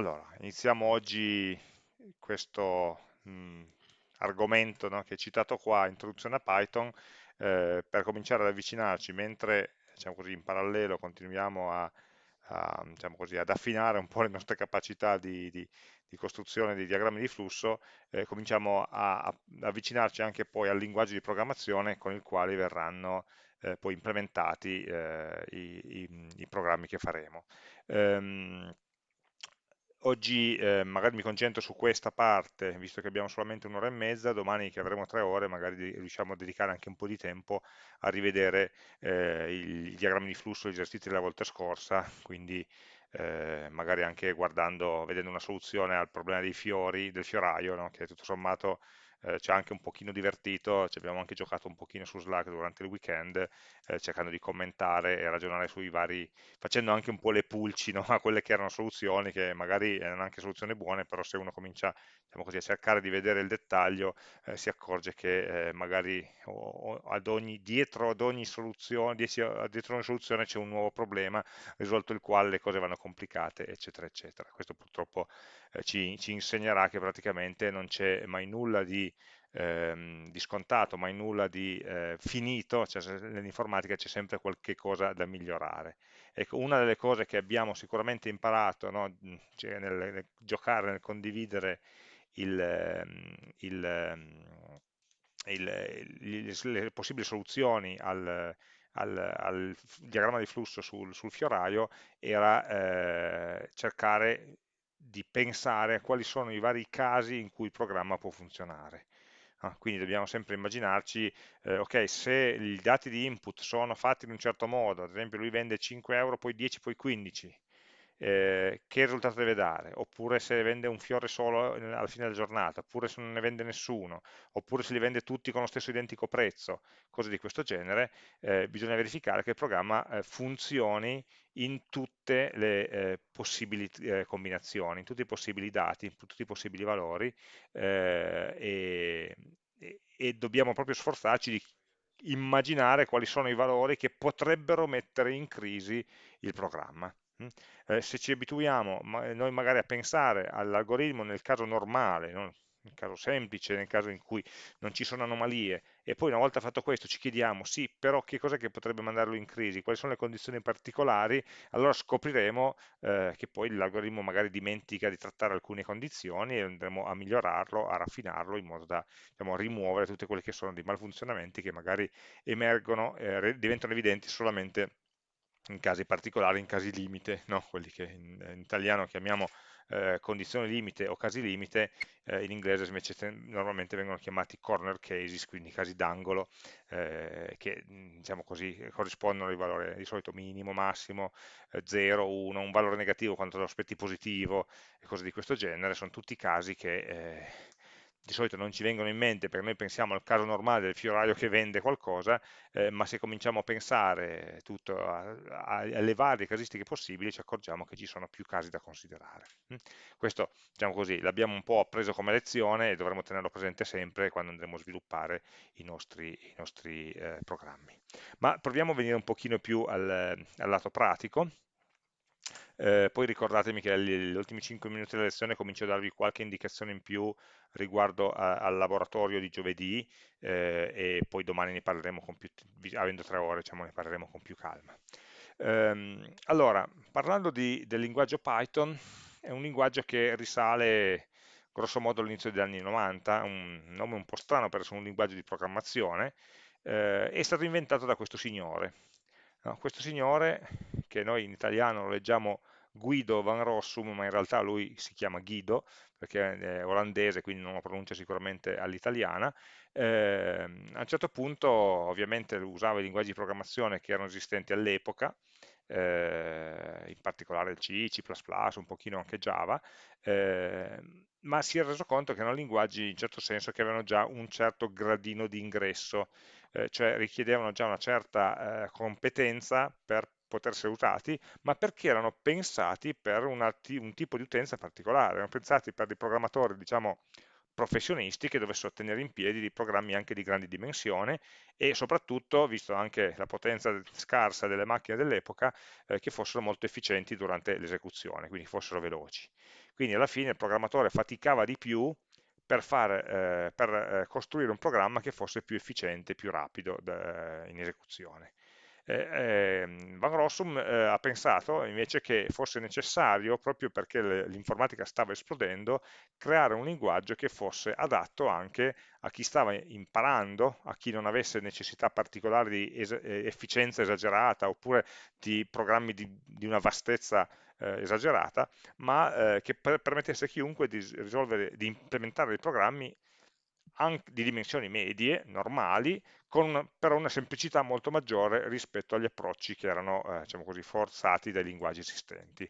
Allora, iniziamo oggi questo mh, argomento no, che è citato qua, introduzione a Python, eh, per cominciare ad avvicinarci, mentre diciamo così, in parallelo continuiamo a, a, diciamo così, ad affinare un po' le nostre capacità di, di, di costruzione di diagrammi di flusso, eh, cominciamo a, a, avvicinarci anche poi al linguaggio di programmazione con il quale verranno eh, poi implementati eh, i, i, i, programmi che faremo. Um, Oggi eh, magari mi concentro su questa parte, visto che abbiamo solamente un'ora e mezza, domani che avremo tre ore magari riusciamo a dedicare anche un po' di tempo a rivedere eh, i, diagrammi di flusso, gli esercizi della volta scorsa, quindi eh, magari anche guardando, vedendo una soluzione al problema dei fiori, del fioraio, no? che tutto sommato eh, ci ha anche un pochino divertito, ci abbiamo anche giocato un pochino su Slack durante il weekend, eh, cercando di commentare e ragionare sui vari, facendo anche un po' le pulci no? a quelle che erano soluzioni, che magari erano anche soluzioni buone, però se uno comincia diciamo così, a cercare di vedere il dettaglio, eh, si accorge che eh, magari o, o ad ogni, dietro ad ogni soluzione, dietro ogni soluzione c'è un nuovo problema, risolto il quale le cose vanno complicate, eccetera, eccetera. Questo purtroppo eh, ci, ci, insegnerà che praticamente non c'è mai nulla di, ehm, di, scontato, mai nulla di eh, finito, cioè nell'informatica c'è sempre qualche cosa da migliorare. Ecco, una delle cose che abbiamo sicuramente imparato no, cioè nel, nel, giocare, nel condividere il, ehm, il, ehm, il, le possibili soluzioni al, al, al, diagramma di flusso sul, sul fioraio era eh, cercare di pensare a quali sono i vari casi in cui il programma può funzionare. Ah, quindi dobbiamo sempre immaginarci, eh, ok, se i dati di input sono fatti in un certo modo, ad esempio lui vende 5 euro, poi 10, poi 15, eh, che risultato deve dare, oppure se vende un fiore solo alla fine della giornata, oppure se non ne vende nessuno, oppure se li vende tutti con lo stesso identico prezzo, cose di questo genere, eh, bisogna verificare che il programma eh, funzioni in tutte le eh, possibili eh, combinazioni, in tutti i possibili dati, in tutti i possibili valori e, e dobbiamo proprio sforzarci di immaginare quali sono i valori che potrebbero mettere in crisi il programma. Mm? Eh, se ci abituiamo ma, noi magari a pensare all'algoritmo nel caso normale, no? nel caso semplice, nel caso in cui non ci sono anomalie, e poi una volta fatto questo ci chiediamo, sì, però che cos'è che potrebbe mandarlo in crisi, quali sono le condizioni particolari, allora scopriremo eh, che poi l'algoritmo magari dimentica di trattare alcune condizioni e andremo a migliorarlo, a raffinarlo in modo da diciamo, rimuovere tutte quelle che sono dei malfunzionamenti che magari emergono, eh, diventano evidenti solamente in casi particolari, in casi limite, no? quelli che in, in italiano chiamiamo eh, condizioni limite o casi limite, eh, in inglese invece normalmente vengono chiamati corner cases, quindi casi d'angolo, eh, che diciamo così, corrispondono ai valori di solito minimo, massimo, 0, eh, 1, un valore negativo quando lo aspetti positivo e cose di questo genere, sono tutti casi che eh, di solito non ci vengono in mente perché noi pensiamo al caso normale del fioraio che vende qualcosa, eh, ma se cominciamo a pensare tutto a, a, alle varie casistiche possibili ci accorgiamo che ci sono più casi da considerare. Mm? Questo, diciamo così, l'abbiamo un po' appreso come lezione e dovremo tenerlo presente sempre quando andremo a sviluppare i nostri, i nostri eh, programmi. Ma proviamo a venire un pochino più al, al lato pratico eh, poi ricordatemi che negli ultimi 5 minuti della lezione comincio a darvi qualche indicazione in più riguardo a, al laboratorio di giovedì eh, e poi domani ne parleremo con più, avendo tre ore, diciamo, ne parleremo con più calma. Ehm, allora, parlando di, del linguaggio Python, è un linguaggio che risale grosso modo all'inizio degli anni 90, un nome un po' strano per essere un linguaggio di programmazione, eh, è stato inventato da questo signore. No, questo signore, che noi in italiano lo leggiamo Guido Van Rossum, ma in realtà lui si chiama Guido, perché è olandese, quindi non lo pronuncia sicuramente all'italiana, eh, a un certo punto ovviamente usava i linguaggi di programmazione che erano esistenti all'epoca, eh, in particolare il C, C++, un pochino anche Java, eh, ma si è reso conto che erano linguaggi in certo senso che avevano già un certo gradino di ingresso, eh, cioè richiedevano già una certa eh, competenza per poter essere usati, ma perché erano pensati per una, un tipo di utenza particolare, erano pensati per dei programmatori, diciamo, professionisti che dovessero tenere in piedi dei programmi anche di grandi dimensione e soprattutto, visto anche la potenza scarsa delle macchine dell'epoca, eh, che fossero molto efficienti durante l'esecuzione, quindi fossero veloci. Quindi alla fine il programmatore faticava di più per, fare, eh, per eh, costruire un programma che fosse più efficiente, più rapido in esecuzione. Eh, ehm, Van Rossum eh, ha pensato invece che fosse necessario, proprio perché l'informatica stava esplodendo, creare un linguaggio che fosse adatto anche a chi stava imparando, a chi non avesse necessità particolari di es eh, efficienza esagerata oppure di programmi di, di una vastezza eh, esagerata, ma eh, che per permettesse a chiunque di, risolvere, di implementare dei programmi di dimensioni medie, normali, con però una semplicità molto maggiore rispetto agli approcci che erano eh, diciamo così, forzati dai linguaggi esistenti.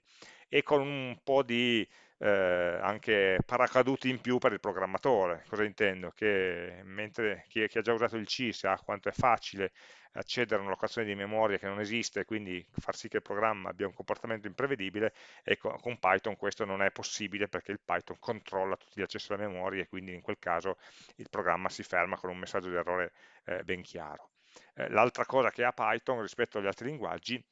E con un po' di eh, anche paracaduti in più per il programmatore. Cosa intendo? Che mentre chi, chi ha già usato il C sa quanto è facile accedere a una locazione di memoria che non esiste, quindi far sì che il programma abbia un comportamento imprevedibile, ecco, con Python questo non è possibile perché il Python controlla tutti gli accessi alla memoria e quindi in quel caso il programma si ferma con un messaggio di errore eh, ben chiaro. Eh, L'altra cosa che ha Python rispetto agli altri linguaggi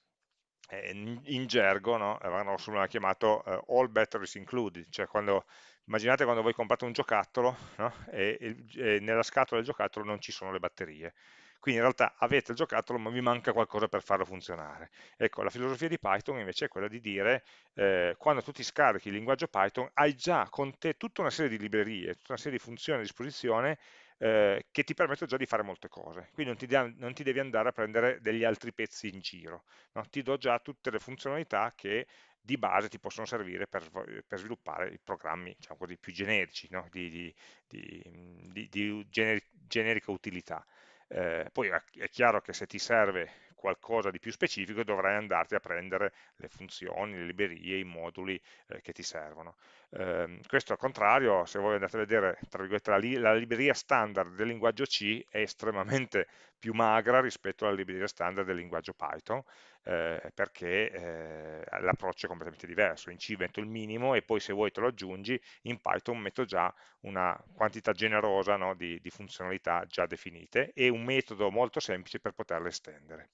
eh, in gergo no? Van Rossum chiamato uh, all batteries included, cioè quando, immaginate quando voi comprate un giocattolo no? e, e, e, nella scatola del giocattolo non ci sono le batterie, quindi in realtà avete il giocattolo ma vi manca qualcosa per farlo funzionare. Ecco, la filosofia di Python invece è quella di dire, eh, quando tu ti scarichi il linguaggio Python, hai già con te tutta una serie di librerie, tutta una serie di funzioni a disposizione eh, che ti permettono già di fare molte cose. Quindi non ti, non ti, devi andare a prendere degli altri pezzi in giro, no? ti do già tutte le funzionalità che di base ti possono servire per, per sviluppare i programmi diciamo così, più generici, no? di, di, di, di generi, generica utilità. Eh, poi è chiaro che se ti serve qualcosa di più specifico dovrai andarti a prendere le funzioni, le librerie, i moduli eh, che ti servono. Eh, questo al contrario, se voi andate a vedere la, li la, libreria standard del linguaggio C è estremamente più magra rispetto alla libreria standard del linguaggio Python, eh, perché eh, l'approccio è completamente diverso. In C metto il minimo e poi se vuoi te lo aggiungi, in Python metto già una quantità generosa no, di, di funzionalità già definite e un metodo molto semplice per poterle estendere.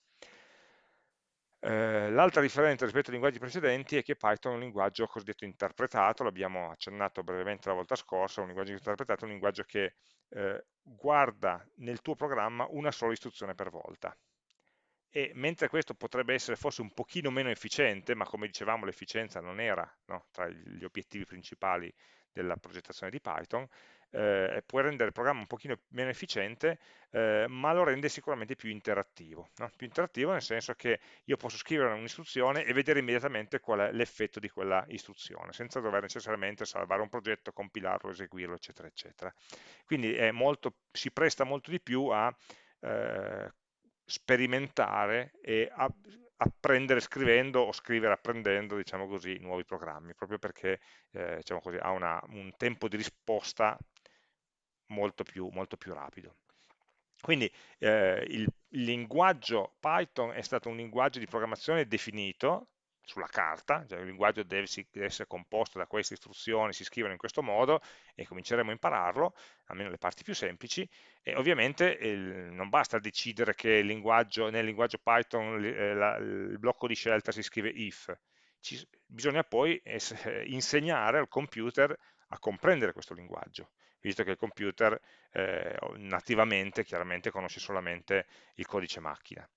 Eh, L'altra differenza rispetto ai linguaggi precedenti è che Python è un linguaggio cosiddetto interpretato, l'abbiamo accennato brevemente la volta scorsa, un linguaggio interpretato è un linguaggio che eh, guarda nel tuo programma una sola istruzione per volta. E mentre questo potrebbe essere forse un pochino meno efficiente, ma come dicevamo l'efficienza non era no, tra gli obiettivi principali della progettazione di Python, eh, può rendere il programma un pochino meno efficiente, eh, ma lo rende sicuramente più interattivo. No? Più interattivo nel senso che io posso scrivere un'istruzione e vedere immediatamente qual è l'effetto di quella istruzione, senza dover necessariamente salvare un progetto, compilarlo, eseguirlo, eccetera, eccetera. Quindi molto, si presta molto di più a eh, sperimentare e apprendere scrivendo o scrivere apprendendo, diciamo così, nuovi programmi, proprio perché eh, diciamo così, ha una, un tempo di risposta molto più, molto più rapido. Quindi eh, il linguaggio Python è stato un linguaggio di programmazione definito sulla carta, cioè il linguaggio deve, essere composto da queste istruzioni, si scrivono in questo modo e cominceremo a impararlo, almeno le parti più semplici, e ovviamente il, non basta decidere che linguaggio, nel linguaggio Python eh, la, il blocco di scelta si scrive if, Ci, bisogna poi insegnare al computer a comprendere questo linguaggio, visto che il computer eh, nativamente chiaramente conosce solamente il codice macchina.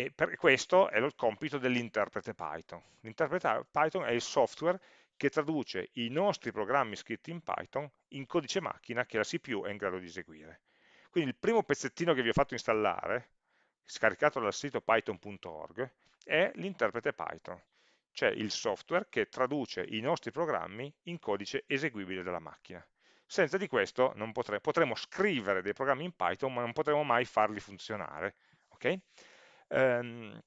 E per questo è il compito dell'interprete Python. L'interprete Python è il software che traduce i nostri programmi scritti in Python in codice macchina che la CPU è in grado di eseguire. Quindi il primo pezzettino che vi ho fatto installare, scaricato dal sito python.org, è l'interprete Python, cioè il software che traduce i nostri programmi in codice eseguibile dalla macchina. Senza di questo potre, potremo scrivere dei programmi in Python, ma non potremo mai farli funzionare. Okay? Ehm,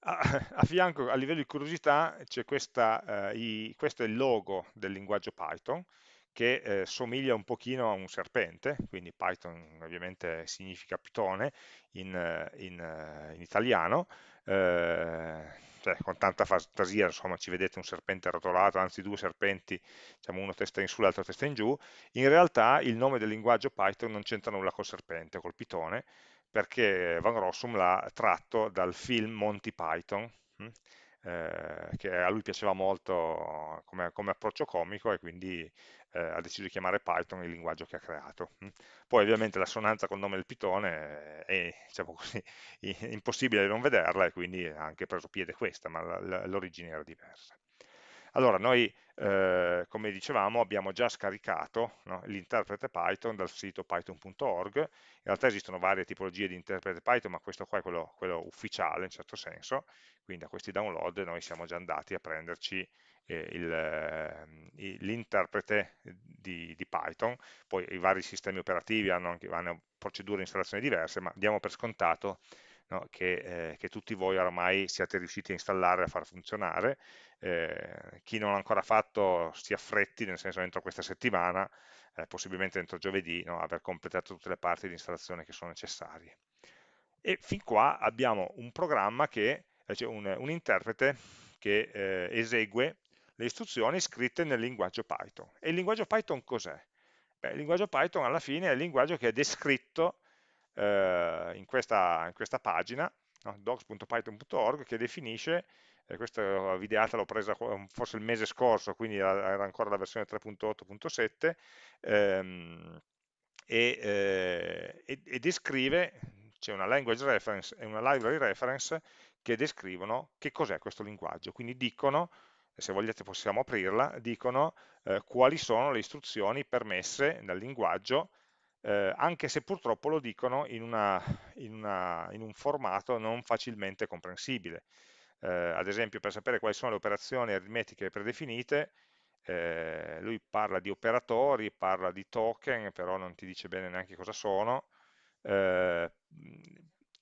a, fianco, a livello di curiosità, c'è questa, eh, questo è il logo del linguaggio Python, che eh, somiglia un pochino a un serpente, quindi Python ovviamente significa pitone in, in, in italiano, eh, cioè con tanta fantasia, insomma ci vedete un serpente arrotolato, anzi due serpenti, diciamo uno testa in su l'altro testa in giù, in realtà il nome del linguaggio Python non c'entra nulla col serpente, col pitone, perché Van Rossum l'ha tratto dal film Monty Python, hm? eh, che a lui piaceva molto come, come approccio comico e quindi eh, ha deciso di chiamare Python il linguaggio che ha creato. Hm? Poi ovviamente l'assonanza col nome del pitone è diciamo così, impossibile non vederla e quindi ha anche preso piede questa, ma l'origine era diversa. Allora, noi, eh, come dicevamo, abbiamo già scaricato no, l'interprete Python dal sito python.org, in realtà esistono varie tipologie di interprete Python, ma questo qua è quello, quello ufficiale in certo senso, quindi da questi download noi siamo già andati a prenderci eh, ehm, l'interprete di, di, Python, poi i vari sistemi operativi hanno, anche, hanno procedure di installazione diverse, ma diamo per scontato no, che, eh, che, tutti voi oramai siate riusciti a installare e a far funzionare. Eh, chi non l'ha ancora fatto si affretti, nel senso entro questa settimana, eh, possibilmente entro giovedì, no, aver completato tutte le parti di installazione che sono necessarie. E fin qua abbiamo un programma che, eh, cioè un, un, interprete che eh, esegue le istruzioni scritte nel linguaggio Python. E il linguaggio Python cos'è? il linguaggio Python alla fine è il linguaggio che è descritto eh, in, questa, in, questa, pagina, no? docs.python.org, che definisce, eh, questa videata l'ho presa forse il mese scorso, quindi era ancora la versione 3.8.7, ehm, e, eh, e, e descrive, c'è una language reference e una library reference che descrivono che cos'è questo linguaggio, quindi dicono se vogliate possiamo aprirla, dicono eh, quali sono le istruzioni permesse dal linguaggio eh, anche se purtroppo lo dicono in, una, in, una, in un formato non facilmente comprensibile. Eh, ad esempio, per sapere quali sono le operazioni aritmetiche predefinite, eh, lui parla di operatori, parla di token, però non ti dice bene neanche cosa sono, eh,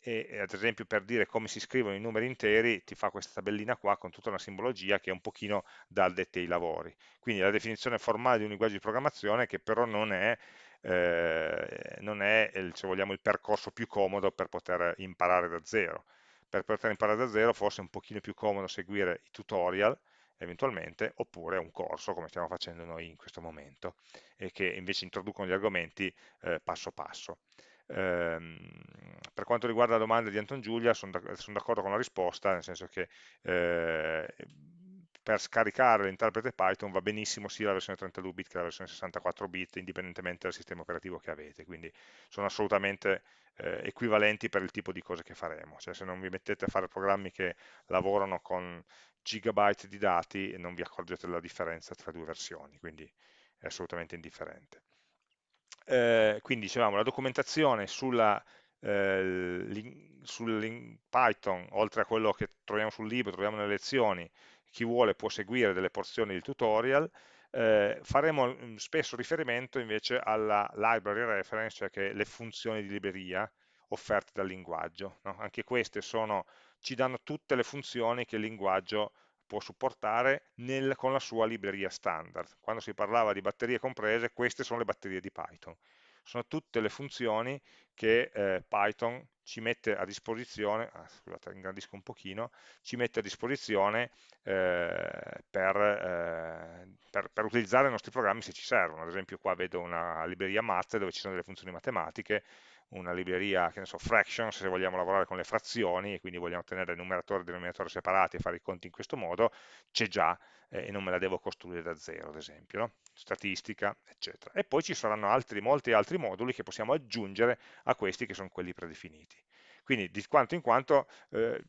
e ad esempio per dire come si scrivono i numeri interi ti fa questa tabellina qua con tutta una simbologia che è un pochino da addetti ai lavori. Quindi la definizione formale di un linguaggio di programmazione che però non è eh, non è se vogliamo, il percorso più comodo per poter imparare da zero. Per poter imparare da zero forse è un pochino più comodo seguire i tutorial eventualmente, oppure un corso come stiamo facendo noi in questo momento, e che invece introducono gli argomenti eh, passo passo. Ehm, per quanto riguarda la domanda di Anton Giulia, sono d'accordo con la risposta, nel senso che eh, per scaricare l'interprete Python va benissimo sia la versione 32 bit che la versione 64 bit, indipendentemente dal sistema operativo che avete, quindi sono assolutamente eh, equivalenti per il tipo di cose che faremo, cioè se non vi mettete a fare programmi che lavorano con gigabyte di dati non vi accorgete della differenza tra due versioni, quindi è assolutamente indifferente. Eh, quindi dicevamo la documentazione sulla eh, sul Python, oltre a quello che troviamo sul libro, troviamo nelle lezioni, chi vuole può seguire delle porzioni del tutorial, eh, faremo mm, spesso riferimento invece alla library reference, cioè che le funzioni di libreria offerte dal linguaggio. No? Anche queste sono, ci danno tutte le funzioni che il linguaggio può supportare nel, con la sua libreria standard. Quando si parlava di batterie comprese, queste sono le batterie di Python sono tutte le funzioni che eh, Python ci mette a disposizione, ah, scusate ingrandisco un pochino, ci mette a disposizione eh, per, eh, per, per, utilizzare i nostri programmi se ci servono, ad esempio qua vedo una libreria math dove ci sono delle funzioni matematiche, una libreria, che ne so, fractions, se vogliamo lavorare con le frazioni e quindi vogliamo tenere numeratore e denominatore separati e fare i conti in questo modo, c'è già eh, e non me la devo costruire da zero, ad esempio, no? statistica, eccetera. E poi ci saranno altri, molti altri moduli che possiamo aggiungere a questi che sono quelli predefiniti. Quindi di quanto in quanto eh,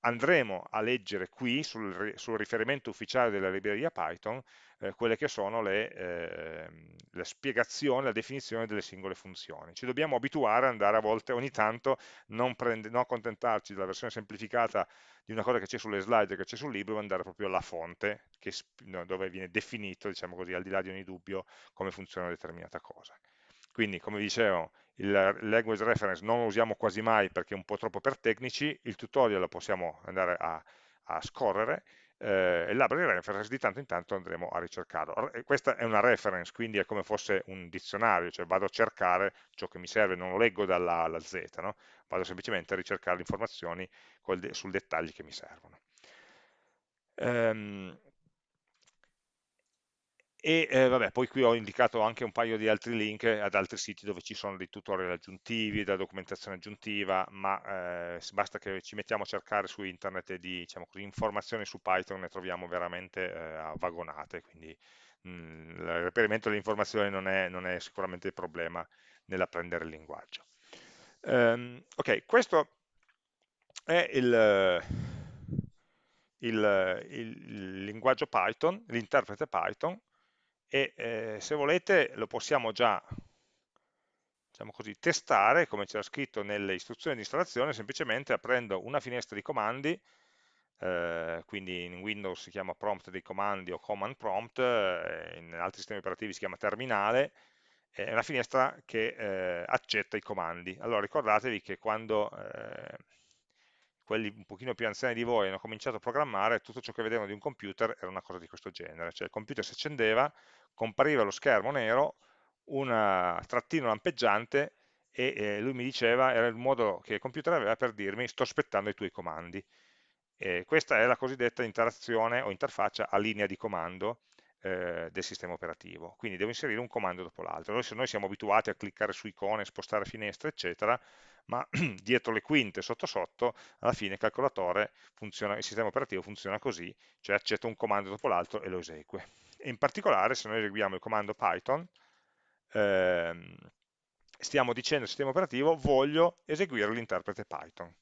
andremo a leggere qui sul, sul, riferimento ufficiale della libreria Python eh, quelle che sono le, eh, le, spiegazioni, la definizione delle singole funzioni. Ci dobbiamo abituare ad andare a volte, ogni tanto, non, prende, non accontentarci della versione semplificata di una cosa che c'è sulle slide, che c'è sul libro, ma andare proprio alla fonte, che, dove viene definito, diciamo così, al di là di ogni dubbio, come funziona una determinata cosa. Quindi, come dicevo, il language reference non lo usiamo quasi mai perché è un po' troppo per tecnici, il tutorial lo possiamo andare a, a scorrere, eh, il library reference di tanto in tanto andremo a ricercarlo. Questa è una reference, quindi è come fosse un dizionario, cioè vado a cercare ciò che mi serve, non lo leggo dalla alla Z, no? vado semplicemente a ricercare le informazioni sul dettagli che mi servono. Um, e eh, vabbè, poi qui ho indicato anche un paio di altri link ad altri siti dove ci sono dei tutorial aggiuntivi, della documentazione aggiuntiva, ma eh, basta che ci mettiamo a cercare su internet e di diciamo così, informazioni su Python ne troviamo veramente eh, vagonate, quindi mh, mm, il reperimento delle informazioni non è, non è, sicuramente il problema nell'apprendere il linguaggio. Um, ok, questo è il, il, il linguaggio Python, l'interprete Python, e eh, se volete lo possiamo già diciamo così, testare, come c'era scritto nelle istruzioni di installazione, semplicemente aprendo una finestra di comandi, eh, quindi in Windows si chiama prompt dei comandi o command prompt, eh, in altri sistemi operativi si chiama terminale, è una finestra che eh, accetta i comandi. Allora ricordatevi che quando eh, quelli un pochino più anziani di voi hanno cominciato a programmare, tutto ciò che vedevano di un computer era una cosa di questo genere, cioè il computer si accendeva, compariva lo schermo nero, un trattino lampeggiante e eh, lui mi diceva, era il modo che il computer aveva per dirmi sto aspettando i tuoi comandi. E questa è la cosiddetta interazione o interfaccia a linea di comando eh, del sistema operativo, quindi devo inserire un comando dopo l'altro. Noi, noi siamo abituati a cliccare su icone, spostare finestre, eccetera, ma dietro le quinte, sotto sotto, alla fine il calcolatore funziona, il sistema operativo funziona così, cioè accetta un comando dopo l'altro e lo esegue. E in particolare, se noi eseguiamo il comando Python, ehm, stiamo dicendo al sistema operativo voglio eseguire l'interprete Python.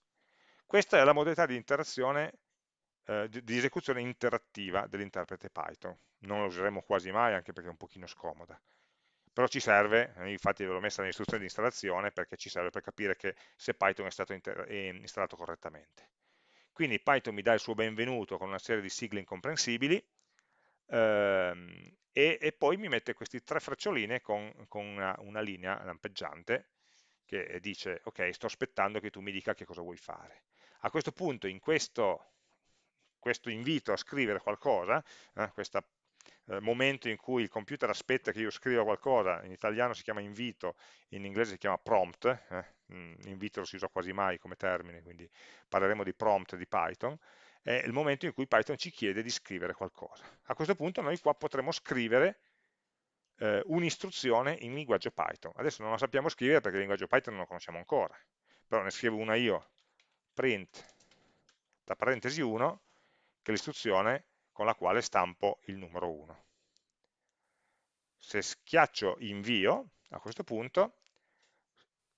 Questa è la modalità di interazione, eh, di, esecuzione interattiva dell'interprete Python. Non lo useremo quasi mai, anche perché è un pochino scomoda però ci serve, eh, infatti l'ho messa nell'istruzione di installazione perché ci serve per capire che se Python è stato installato correttamente. Quindi Python mi dà il suo benvenuto con una serie di sigle incomprensibili ehm, e, e, poi mi mette queste tre freccioline con, con una, una, linea lampeggiante che dice ok sto aspettando che tu mi dica che cosa vuoi fare. A questo punto in questo, questo invito a scrivere qualcosa, eh, questa eh, momento in cui il computer aspetta che io scriva qualcosa, in italiano si chiama invito, in inglese si chiama prompt, eh, mm, invito lo si usa quasi mai come termine, quindi parleremo di prompt di Python, è il momento in cui Python ci chiede di scrivere qualcosa. A questo punto noi qua potremo scrivere eh, un'istruzione in linguaggio Python. Adesso non la sappiamo scrivere perché il linguaggio Python non lo conosciamo ancora, però ne scrivo una io, print, tra parentesi 1, che l'istruzione con la quale stampo il numero 1. Se schiaccio invio, a questo punto,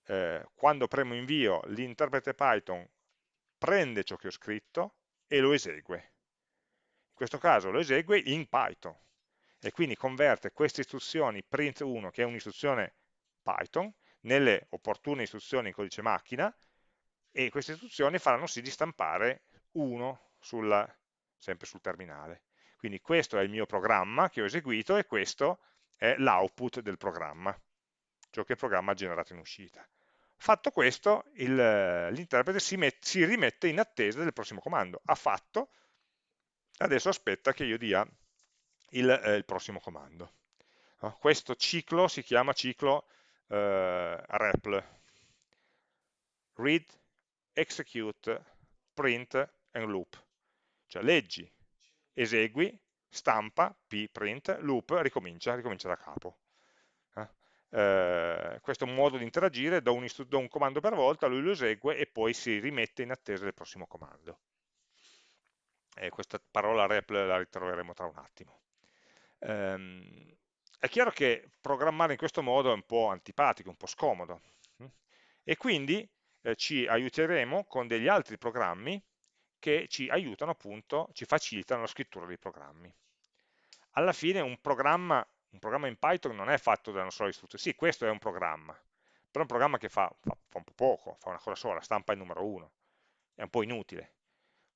eh, quando premo invio, l'interprete Python prende ciò che ho scritto e lo esegue. In questo caso lo esegue in Python e quindi converte queste istruzioni print1, che è un'istruzione Python, nelle opportune istruzioni in codice macchina e queste istruzioni faranno sì di stampare 1 sulla, sempre sul terminale. Quindi questo è il mio programma che ho eseguito e questo è l'output del programma, ciò che il programma ha generato in uscita. Fatto questo, l'interprete si, si, rimette in attesa del prossimo comando. Ha fatto, adesso aspetta che io dia il, eh, il prossimo comando. Questo ciclo si chiama ciclo eh, REPL, read, execute, print and loop. Cioè leggi, esegui, stampa, p, print, loop, ricomincia, ricomincia da capo. Eh? Eh, questo è un modo di interagire, do un, do un, comando per volta, lui lo esegue e poi si rimette in attesa del prossimo comando. E questa parola rep la ritroveremo tra un attimo. Ehm, è chiaro che programmare in questo modo è un po' antipatico, un po' scomodo, e quindi eh, ci aiuteremo con degli altri programmi che ci aiutano appunto, ci facilitano la scrittura dei programmi. Alla fine un programma, un programma in Python non è fatto da una sola istruzione, sì questo è un programma, però è un programma che fa, fa, fa un po' poco, fa una cosa sola, stampa il numero 1, è un po' inutile.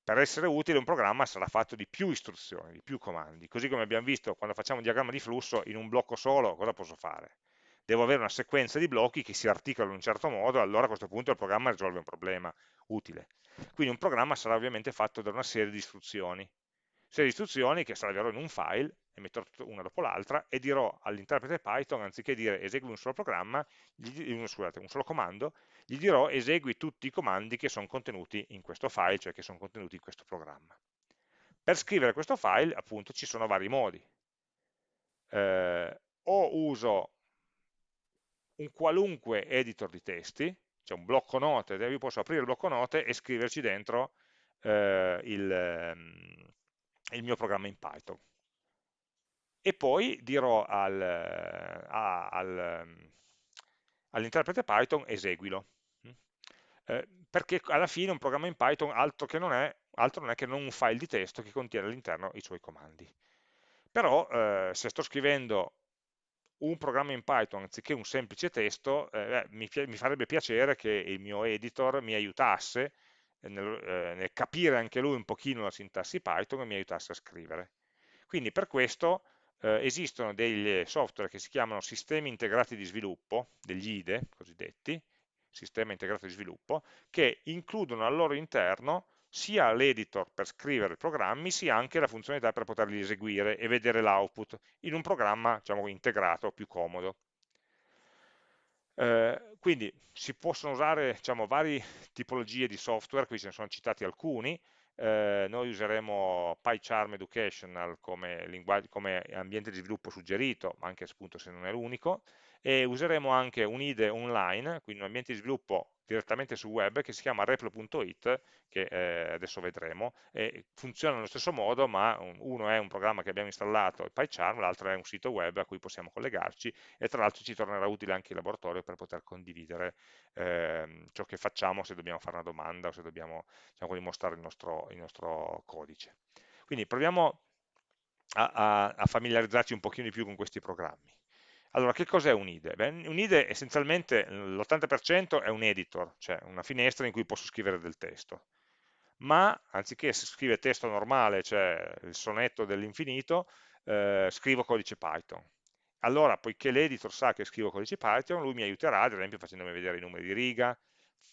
Per essere utile un programma sarà fatto di più istruzioni, di più comandi, così come abbiamo visto quando facciamo un diagramma di flusso in un blocco solo cosa posso fare? Devo avere una sequenza di blocchi che si articolano in un certo modo, allora a questo punto il programma risolve un problema utile. Quindi un programma sarà ovviamente fatto da una serie di istruzioni. serie di istruzioni che salverò in un file, e metterò una dopo l'altra, e dirò all'interprete Python, anziché dire esegui un solo programma, gli, un, scusate, un solo comando, gli dirò esegui tutti i comandi che sono contenuti in questo file, cioè che sono contenuti in questo programma. Per scrivere questo file, appunto, ci sono vari modi. Eh, o uso un qualunque editor di testi, cioè un blocco note, io posso aprire il blocco note e scriverci dentro eh, il, ehm, il, mio programma in Python. E poi dirò al, al, all'interprete Python eseguilo. Eh, perché alla fine un programma in Python altro, non è, altro non è che non un file di testo che contiene all'interno i suoi comandi. Però eh, se sto scrivendo un programma in Python anziché un semplice testo, eh, mi, mi, farebbe piacere che il mio editor mi aiutasse nel, eh, nel, capire anche lui un pochino la sintassi Python e mi aiutasse a scrivere. Quindi per questo eh, esistono degli software che si chiamano sistemi integrati di sviluppo, degli IDE cosiddetti, sistema integrato di sviluppo, che includono al loro interno sia l'editor per scrivere programmi, sia anche la funzionalità per poterli eseguire e vedere l'output in un programma diciamo, integrato, più comodo. Eh, quindi si possono usare diciamo, varie tipologie di software, qui ce ne sono citati alcuni, eh, noi useremo PyCharm Educational come, come, ambiente di sviluppo suggerito, anche appunto se non è l'unico, e useremo anche un IDE online, quindi un ambiente di sviluppo direttamente sul web che si chiama replo.it, che eh, adesso vedremo, e funziona nello stesso modo, ma uno è un programma che abbiamo installato, il PyCharm, l'altro è un sito web a cui possiamo collegarci e tra l'altro ci tornerà utile anche in laboratorio per poter condividere eh, ciò che facciamo se dobbiamo fare una domanda o se dobbiamo diciamo, dimostrare il nostro, il nostro codice. Quindi proviamo a, a, a familiarizzarci un pochino di più con questi programmi. Allora, che cos'è un IDE? Beh, un IDE essenzialmente l'80% è un editor, cioè una finestra in cui posso scrivere del testo. Ma anziché scrivere testo normale, cioè il sonetto dell'infinito, eh, scrivo codice Python. Allora, poiché l'editor sa che scrivo codice Python, lui mi aiuterà, ad esempio, facendomi vedere i numeri di riga,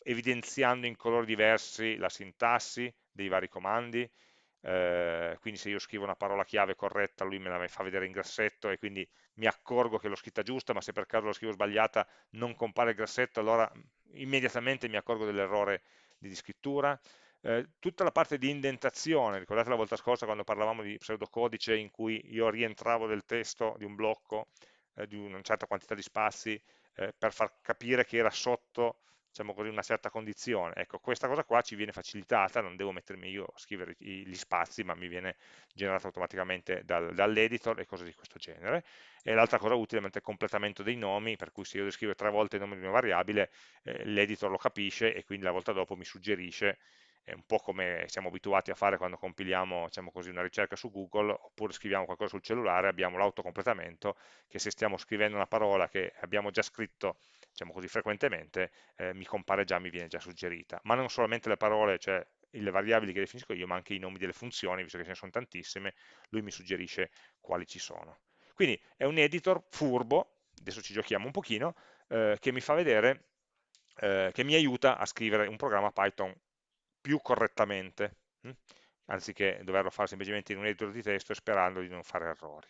evidenziando in colori diversi la sintassi dei vari comandi, eh, quindi se io scrivo una parola chiave corretta lui me la fa vedere in grassetto e quindi mi accorgo che l'ho scritta giusta ma se per caso la scrivo sbagliata non compare il grassetto allora immediatamente mi accorgo dell'errore di scrittura. Eh, tutta la parte di indentazione, ricordate la volta scorsa quando parlavamo di pseudocodice in cui io rientravo del testo di un blocco eh, di una certa quantità di spazi eh, per far capire che era sotto diciamo così, una certa condizione. Ecco, questa cosa qua ci viene facilitata, non devo mettermi io a scrivere gli spazi, ma mi viene generato automaticamente dal, dall'editor e cose di questo genere. E l'altra cosa utile è il completamento dei nomi, per cui se io descrivo tre volte il nome di una variabile, eh, l'editor lo capisce e quindi la volta dopo mi suggerisce è un po' come siamo abituati a fare quando compiliamo diciamo così, una ricerca su Google oppure scriviamo qualcosa sul cellulare, abbiamo l'autocompletamento che se stiamo scrivendo una parola che abbiamo già scritto diciamo così, frequentemente, eh, mi compare già, mi viene già suggerita. Ma non solamente le parole, cioè le variabili che definisco io, ma anche i nomi delle funzioni, visto che ce ne sono tantissime, lui mi suggerisce quali ci sono. Quindi è un editor furbo, adesso ci giochiamo un pochino, eh, che mi fa vedere, eh, che mi aiuta a scrivere un programma Python più correttamente, hm? anziché doverlo fare semplicemente in un editor di testo sperando di non fare errori.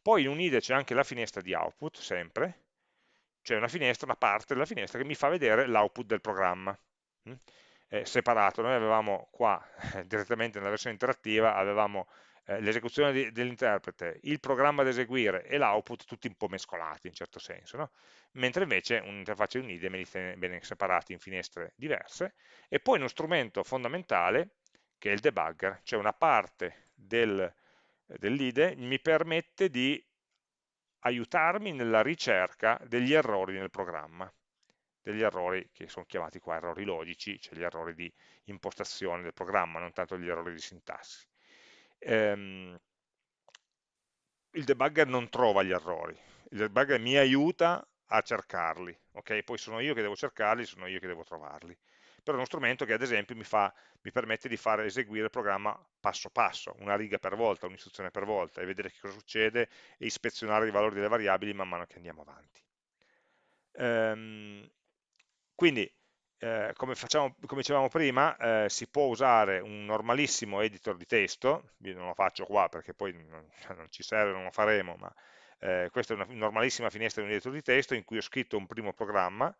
Poi in un IDE c'è anche la finestra di output, sempre, c'è una finestra, una parte della finestra che mi fa vedere l'output del programma, eh, separato. Noi avevamo qua, direttamente nella versione interattiva, avevamo eh, l'esecuzione dell'interprete, il programma da eseguire e l'output tutti un po' mescolati in certo senso, no? mentre invece un'interfaccia di un IDE me li tiene bene separati in finestre diverse, e poi uno strumento fondamentale che è il debugger, cioè una parte del, dell'IDE mi permette di aiutarmi nella ricerca degli errori nel programma, degli errori che sono chiamati qua errori logici, cioè gli errori di impostazione del programma, non tanto gli errori di sintassi. Ehm, il debugger non trova gli errori, il debugger mi aiuta a cercarli, ok? Poi sono io che devo cercarli, sono io che devo trovarli. Però è uno strumento che ad esempio mi, fa, mi permette di fare eseguire il programma passo passo, una riga per volta, un'istruzione per volta, e vedere che cosa succede e ispezionare i valori delle variabili man mano che andiamo avanti. Ehm, quindi eh, come, facciamo, come, dicevamo prima, eh, si può usare un normalissimo editor di testo, io non lo faccio qua perché poi non, non ci serve, non lo faremo, ma eh, questa è una normalissima finestra di un editor di testo in cui ho scritto un primo programma,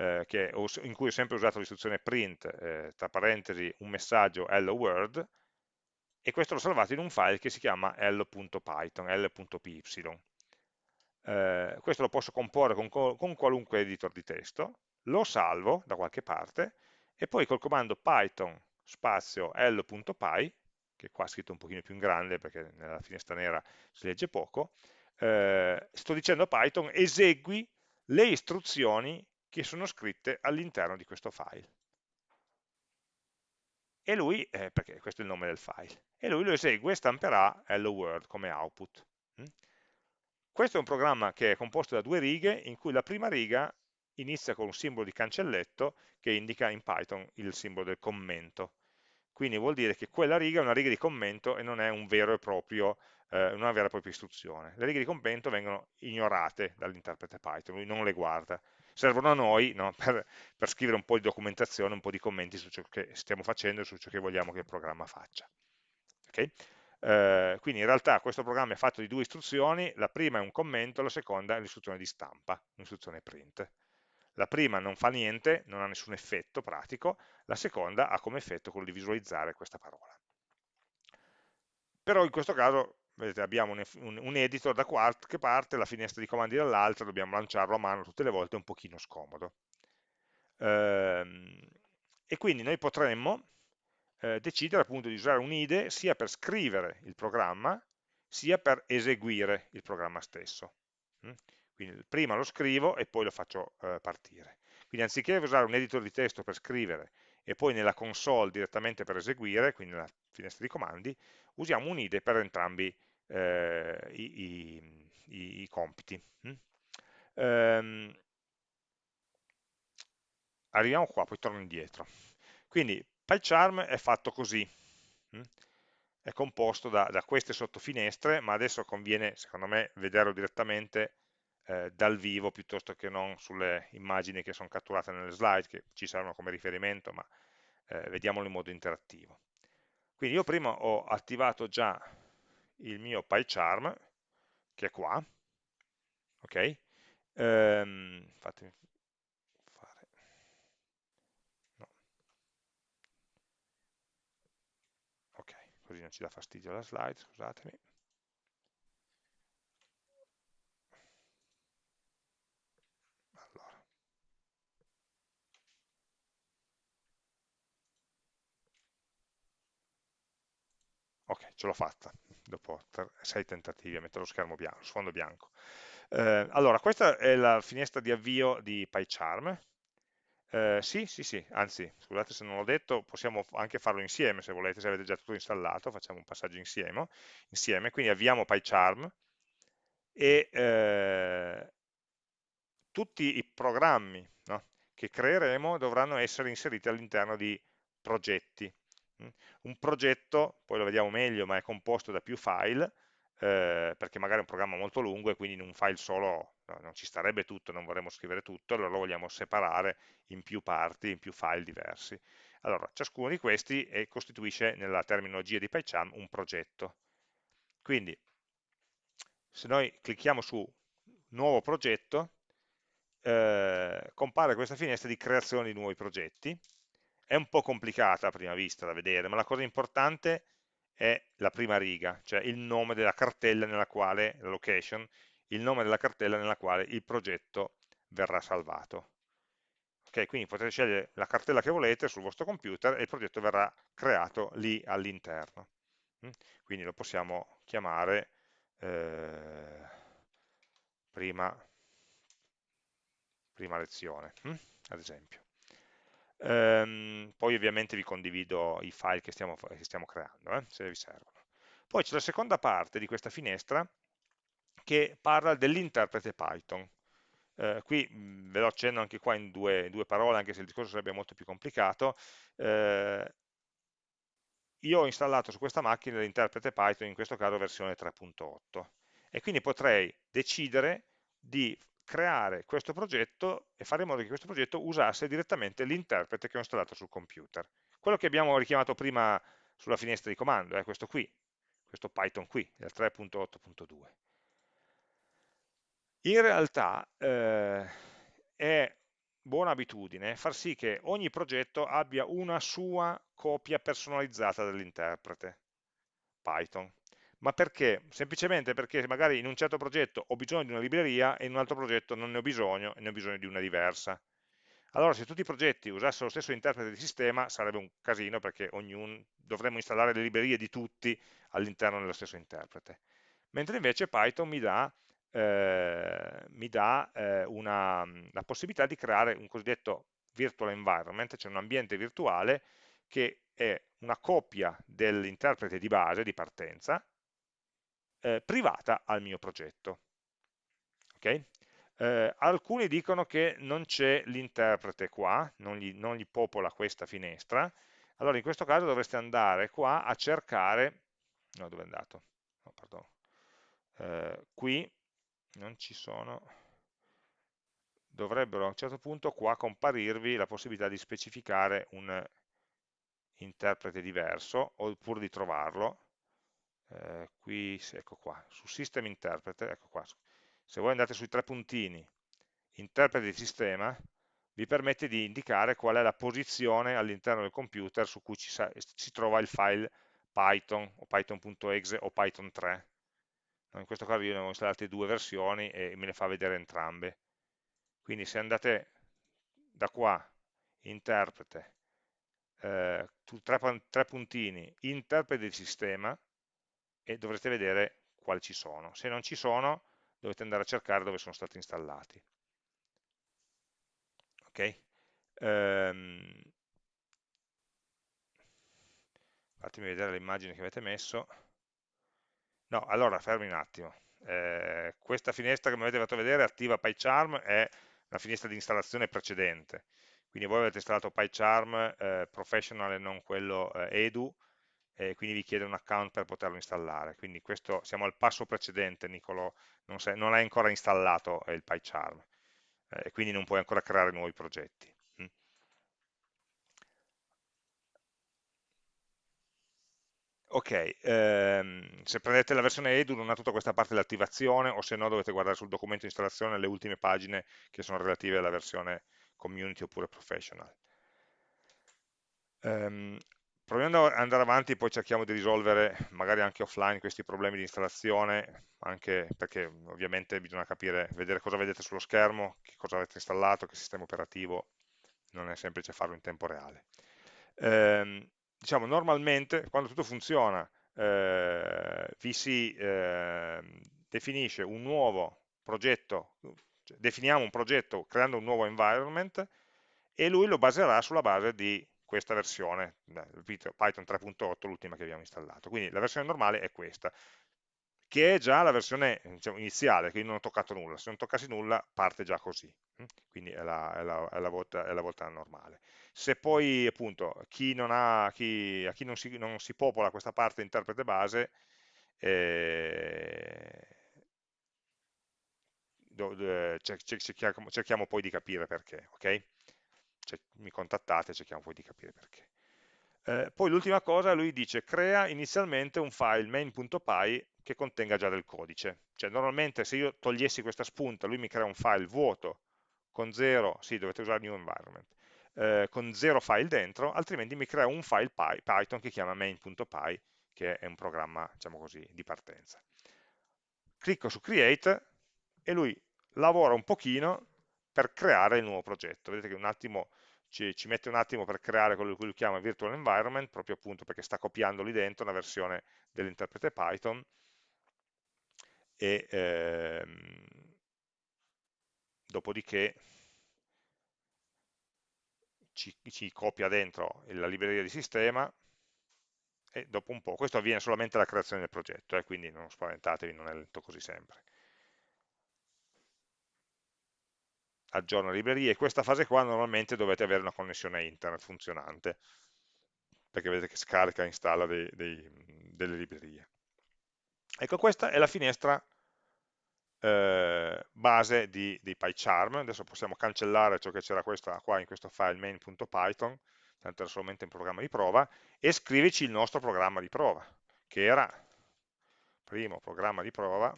eh, che, in cui ho sempre usato l'istruzione print, eh, tra parentesi, un messaggio hello world, e questo l'ho salvato in un file che si chiama l.python, l.py. Eh, questo lo posso comporre con, con qualunque editor di testo, lo salvo da qualche parte e poi col comando python spazio l.py, che qua è scritto un pochino più in grande perché nella finestra nera si legge poco, eh, sto dicendo a Python esegui le istruzioni che sono scritte all'interno di questo file. E lui, eh, perché questo è il nome del file, e lui lo esegue e stamperà hello world come output. Mm? Questo è un programma che è composto da due righe, in cui la prima riga inizia con un simbolo di cancelletto che indica in Python il simbolo del commento. Quindi vuol dire che quella riga è una riga di commento e non è un proprio, eh, una vera e propria istruzione. Le righe di commento vengono ignorate dall'interprete Python, lui non le guarda. Servono a noi no, per, per, scrivere un po' di documentazione, un po' di commenti su ciò che stiamo facendo e su ciò che vogliamo che il programma faccia. Okay? Eh, quindi in realtà questo programma è fatto di due istruzioni, la prima è un commento, la seconda è l'istruzione di stampa, l'istruzione print. La prima non fa niente, non ha nessun effetto pratico, la seconda ha come effetto quello di visualizzare questa parola. Però in questo caso vedete, abbiamo un, un, un, editor da qualche parte, la finestra di comandi dall'altra, dobbiamo lanciarlo a mano tutte le volte, è un pochino scomodo. Ehm, e quindi noi potremmo eh, decidere appunto di usare un IDE sia per scrivere il programma, sia per eseguire il programma stesso. Mm? Quindi prima lo scrivo e poi lo faccio eh, partire. Quindi anziché usare un editor di testo per scrivere e poi nella console direttamente per eseguire, quindi nella finestra di comandi, usiamo un IDE per entrambi eh, i, i, i, compiti. Mm? Ehm, arriviamo qua, poi torno indietro. Quindi PyCharm è fatto così. Mm? È composto da, da queste sottofinestre, ma adesso conviene, secondo me, vederlo direttamente eh, dal vivo piuttosto che non sulle immagini che sono catturate nelle slide, che ci saranno come riferimento, ma eh, vediamolo in modo interattivo. Quindi io prima ho attivato già il mio PyCharm, che è qua, ok? Ehm, fatemi fare... No. Ok, così non ci dà fastidio la slide, scusatemi. ok, ce l'ho fatta dopo sei tentativi a mettere lo schermo bianco, sfondo bianco. Eh, allora, questa è la finestra di avvio di PyCharm. Eh, sì, sì, sì, anzi, scusate se non l'ho detto, possiamo anche farlo insieme se volete, se avete già tutto installato, facciamo un passaggio insieme, insieme quindi avviamo PyCharm e eh, tutti i programmi no, che creeremo dovranno essere inseriti all'interno di progetti. Mm. Un progetto, poi lo vediamo meglio, ma è composto da più file, eh, perché magari è un programma molto lungo e quindi in un file solo no, non ci starebbe tutto, non vorremmo scrivere tutto, allora lo vogliamo separare in più parti, in più file diversi. Allora, ciascuno di questi è, costituisce nella terminologia di PyCharm un progetto. Quindi, se noi clicchiamo su nuovo progetto, eh, compare questa finestra di creazione di nuovi progetti, è un po' complicata a prima vista da vedere, ma la cosa importante è la prima riga, cioè il nome della cartella nella quale, la location, il nome della cartella nella quale il progetto verrà salvato. Ok, quindi potete scegliere la cartella che volete sul vostro computer e il progetto verrà creato lì all'interno. Mm? Quindi lo possiamo chiamare eh, prima, prima lezione, mm? ad esempio. Ehm, poi ovviamente vi condivido i file che stiamo, che stiamo creando, eh, se vi servono. Poi c'è la seconda parte di questa finestra che parla dell'interprete Python. Eh, qui mh, ve lo accenno anche qua in due, due, parole, anche se il discorso sarebbe molto più complicato. Eh, io ho installato su questa macchina l'interprete Python, in questo caso versione 3.8, e quindi potrei decidere di creare questo progetto e fare in modo che questo progetto usasse direttamente l'interprete che ho installato sul computer. Quello che abbiamo richiamato prima sulla finestra di comando, è questo qui, questo Python qui, il 3.8.2. In realtà eh, è buona abitudine far sì che ogni progetto abbia una sua copia personalizzata dell'interprete Python. Ma perché? Semplicemente perché magari in un certo progetto ho bisogno di una libreria e in un altro progetto non ne ho bisogno e ne ho bisogno di una diversa. Allora se tutti i progetti usassero lo stesso interprete di sistema sarebbe un casino perché ognuno, dovremmo installare le librerie di tutti all'interno dello stesso interprete. Mentre invece Python mi dà eh, mi dà eh, una, la possibilità di creare un cosiddetto virtual environment, cioè un ambiente virtuale che è una copia dell'interprete di base, di partenza, eh, privata al mio progetto. Okay? Eh, alcuni dicono che non c'è l'interprete qua, non gli, non gli, popola questa finestra, allora in questo caso dovreste andare qua a cercare, no dove è andato? No, eh, qui non ci sono, dovrebbero a un certo punto qua comparirvi la possibilità di specificare un interprete diverso oppure di trovarlo. Eh, qui, ecco qua, su System Interpreter, ecco qua, se voi andate sui tre puntini, interprete di sistema, vi permette di indicare qual è la posizione all'interno del computer su cui ci si trova il file Python o Python.exe o Python 3 in questo caso io ne ho installate due versioni e me le fa vedere entrambe. Quindi se andate da qua interprete eh, tre, tre puntini interprete di sistema e dovrete vedere quali ci sono. Se non ci sono dovete andare a cercare dove sono stati installati. Ok? Ehm, fatemi vedere le immagini che avete messo. No, allora fermi un attimo. Eh, questa finestra che mi avete fatto vedere, attiva PyCharm, è la finestra di installazione precedente. Quindi voi avete installato PyCharm eh, Professional e non quello eh, Edu, e quindi vi chiede un account per poterlo installare. Quindi questo, siamo al passo precedente, Nicolo, non, sei, non hai ancora installato il PyCharm, eh, e quindi non puoi ancora creare nuovi progetti. Ok, ehm, se prendete la versione Edu non ha tutta questa parte dell'attivazione o se no dovete guardare sul documento di installazione le ultime pagine che sono relative alla versione Community oppure Professional. Ehm, proviamo ad andare avanti, poi cerchiamo di risolvere magari anche offline questi problemi di installazione, anche perché ovviamente bisogna capire, vedere cosa vedete sullo schermo, che cosa avete installato, che sistema operativo, non è semplice farlo in tempo reale. Ehm, diciamo, normalmente quando tutto funziona eh, vi si eh, definisce un nuovo progetto, cioè definiamo un progetto creando un nuovo environment e lui lo baserà sulla base di questa versione, Python 3.8, l'ultima che abbiamo installato. Quindi la versione normale è questa, che è già la versione diciamo, iniziale, quindi non ho toccato nulla. Se non toccassi nulla parte già così, hm? quindi è la, è la, è la, volta, è la volta normale se poi appunto chi non ha, chi, a chi non si, non si, popola questa parte interprete base, eh, cerchiamo, cerchiamo, poi di capire perché, ok? Cioè, mi contattate e cerchiamo poi di capire perché. Eh, poi l'ultima cosa, lui dice crea inizialmente un file main.py che contenga già del codice. Cioè normalmente se io togliessi questa spunta, lui mi crea un file vuoto con 0, sì dovete usare new environment, eh, con zero file dentro, altrimenti mi crea un file Py, Python che chiama main.py, che è un programma, diciamo così, di partenza. Clicco su Create e lui lavora un pochino per creare il nuovo progetto. Vedete che un attimo ci, ci mette un attimo per creare quello che lui chiama virtual environment, proprio appunto perché sta copiando lì dentro una versione dell'interprete Python e ehm, dopodiché ci, ci copia dentro la libreria di sistema e dopo un po', questo avviene solamente alla creazione del progetto, eh, quindi non spaventatevi, non è lento così sempre. Aggiorna la libreria e questa fase qua normalmente dovete avere una connessione internet funzionante, perché vedete che scarica e installa dei, dei, delle librerie. Ecco, questa è la finestra eh, base di, di PyCharm, adesso possiamo cancellare ciò che c'era qua in questo file main.python, tanto era solamente un programma di prova, e scrivici il nostro programma di prova, che era primo programma di prova,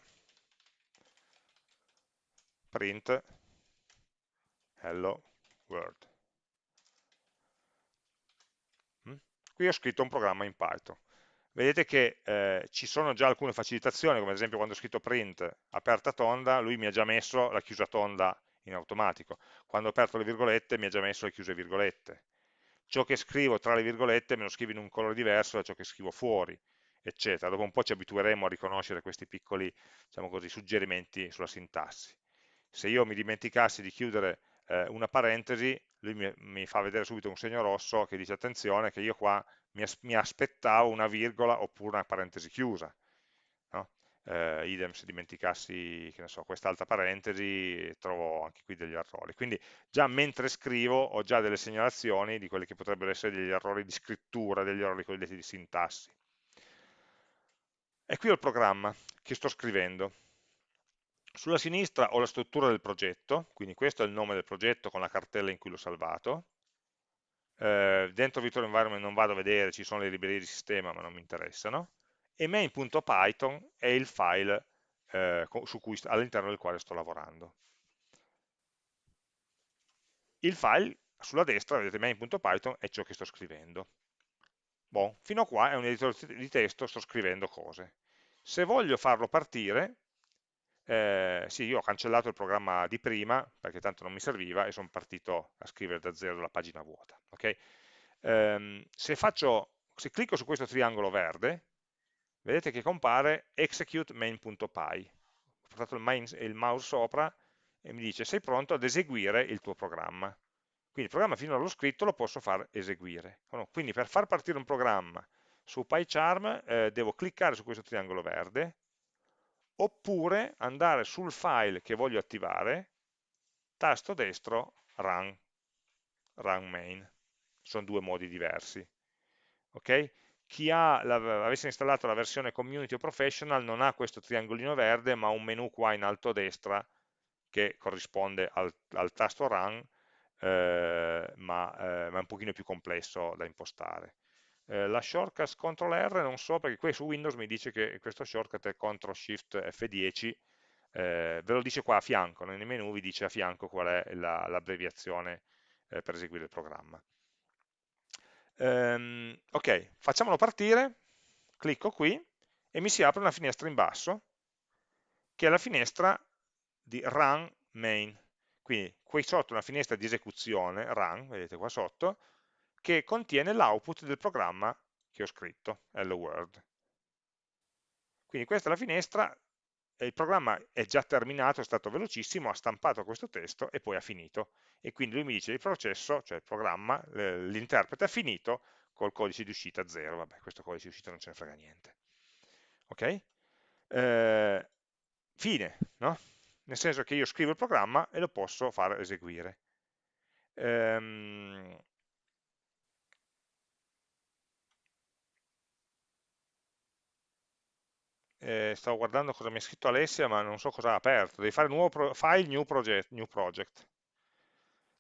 print hello world. Mm? Qui ho scritto un programma in Python vedete che eh, ci sono già alcune facilitazioni, come ad esempio quando ho scritto print aperta tonda, lui mi ha già messo la chiusa tonda in automatico. Quando ho aperto le virgolette mi ha già messo le chiuse virgolette. Ciò che scrivo tra le virgolette me lo scrivo in un colore diverso da ciò che scrivo fuori, eccetera. Dopo un po' ci abitueremo a riconoscere questi piccoli diciamo così, suggerimenti sulla sintassi. Se io mi dimenticassi di chiudere eh, una parentesi, lui mi, mi fa vedere subito un segno rosso che dice attenzione che io qua mi, as mi aspettavo una virgola oppure una parentesi chiusa. No? Eh, idem se dimenticassi so, quest'altra parentesi trovo anche qui degli errori. Quindi già mentre scrivo ho già delle segnalazioni di quelli che potrebbero essere degli errori di scrittura, degli errori cosiddetti di sintassi. E qui ho il programma che sto scrivendo. Sulla sinistra ho la struttura del progetto, quindi questo è il nome del progetto con la cartella in cui l'ho salvato, eh, dentro virtual environment non vado a vedere, ci sono le librerie di sistema ma non mi interessano, e main.python è il file eh, all'interno del quale sto lavorando. Il file sulla destra, vedete main.python, è ciò che sto scrivendo. Bon, fino a qua è un editore di testo, sto scrivendo cose. Se voglio farlo partire, eh, sì, io ho cancellato il programma di prima, perché tanto non mi serviva, e sono partito a scrivere da zero la pagina vuota. Okay? Um, se, faccio, se clicco su questo triangolo verde, vedete che compare execute main.py. Ho portato il, main, il mouse sopra e mi dice sei pronto ad eseguire il tuo programma. Quindi il programma finora l'ho scritto lo posso far eseguire. Quindi per far partire un programma su PyCharm eh, devo cliccare su questo triangolo verde, oppure andare sul file che voglio attivare, tasto destro, run, run main. Sono due modi diversi. Okay? Chi la, avesse installato la versione community o professional non ha questo triangolino verde, ma un menu qua in alto a destra che corrisponde al, al tasto run, eh, ma, eh, ma, è un pochino più complesso da impostare. Eh, la shortcut CTRL R non so perché qui su Windows mi dice che questo shortcut è CTRL SHIFT F10 eh, ve lo dice qua a fianco, nei menu vi dice a fianco qual è l'abbreviazione la, eh, per eseguire il programma. Ehm, ok, facciamolo partire, clicco qui e mi si apre una finestra in basso che è la finestra di run main. Quindi qui sotto una finestra di esecuzione, run, vedete qua sotto, che contiene l'output del programma che ho scritto, hello world. Quindi questa è la finestra, il programma è già terminato, è stato velocissimo, ha stampato questo testo e poi ha finito. E quindi lui mi dice il processo, cioè il programma, l'interprete ha finito col codice di uscita 0, vabbè questo codice di uscita non ce ne frega niente. Ok? Eh, fine, no? Nel senso che io scrivo il programma e lo posso far eseguire. Ehm, eh, stavo guardando cosa mi ha scritto Alessia, ma non so cosa ha aperto. Devi fare nuovo pro file, new project, new project.